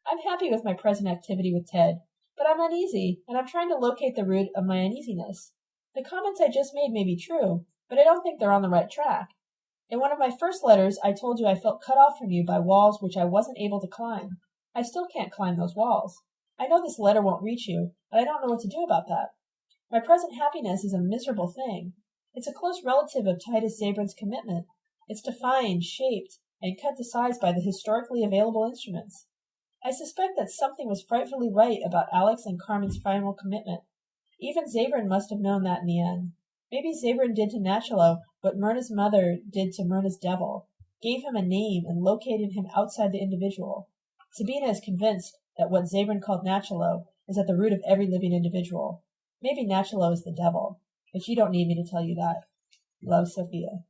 Speaker 1: I'm happy with my present activity with Ted, but I'm uneasy, and I'm trying to locate the root of my uneasiness. The comments I just made may be true, but I don't think they're on the right track. In one of my first letters, I told you I felt cut off from you by walls which I wasn't able to climb. I still can't climb those walls. I know this letter won't reach you, but I don't know what to do about that. My present happiness is a miserable thing. It's a close relative of Titus Zabran's commitment. It's defined, shaped, and cut to size by the historically available instruments. I suspect that something was frightfully right about Alex and Carmen's final commitment. Even Zabran must have known that in the end. Maybe Zabrin did to Nachalo what Mirna's mother did to Mirna's devil, gave him a name and located him outside the individual. Sabina is convinced that what Zabran called Nachalo is at the root of every living individual. Maybe Nachalo is the devil, but you don't need me to tell you that. Love, Sophia.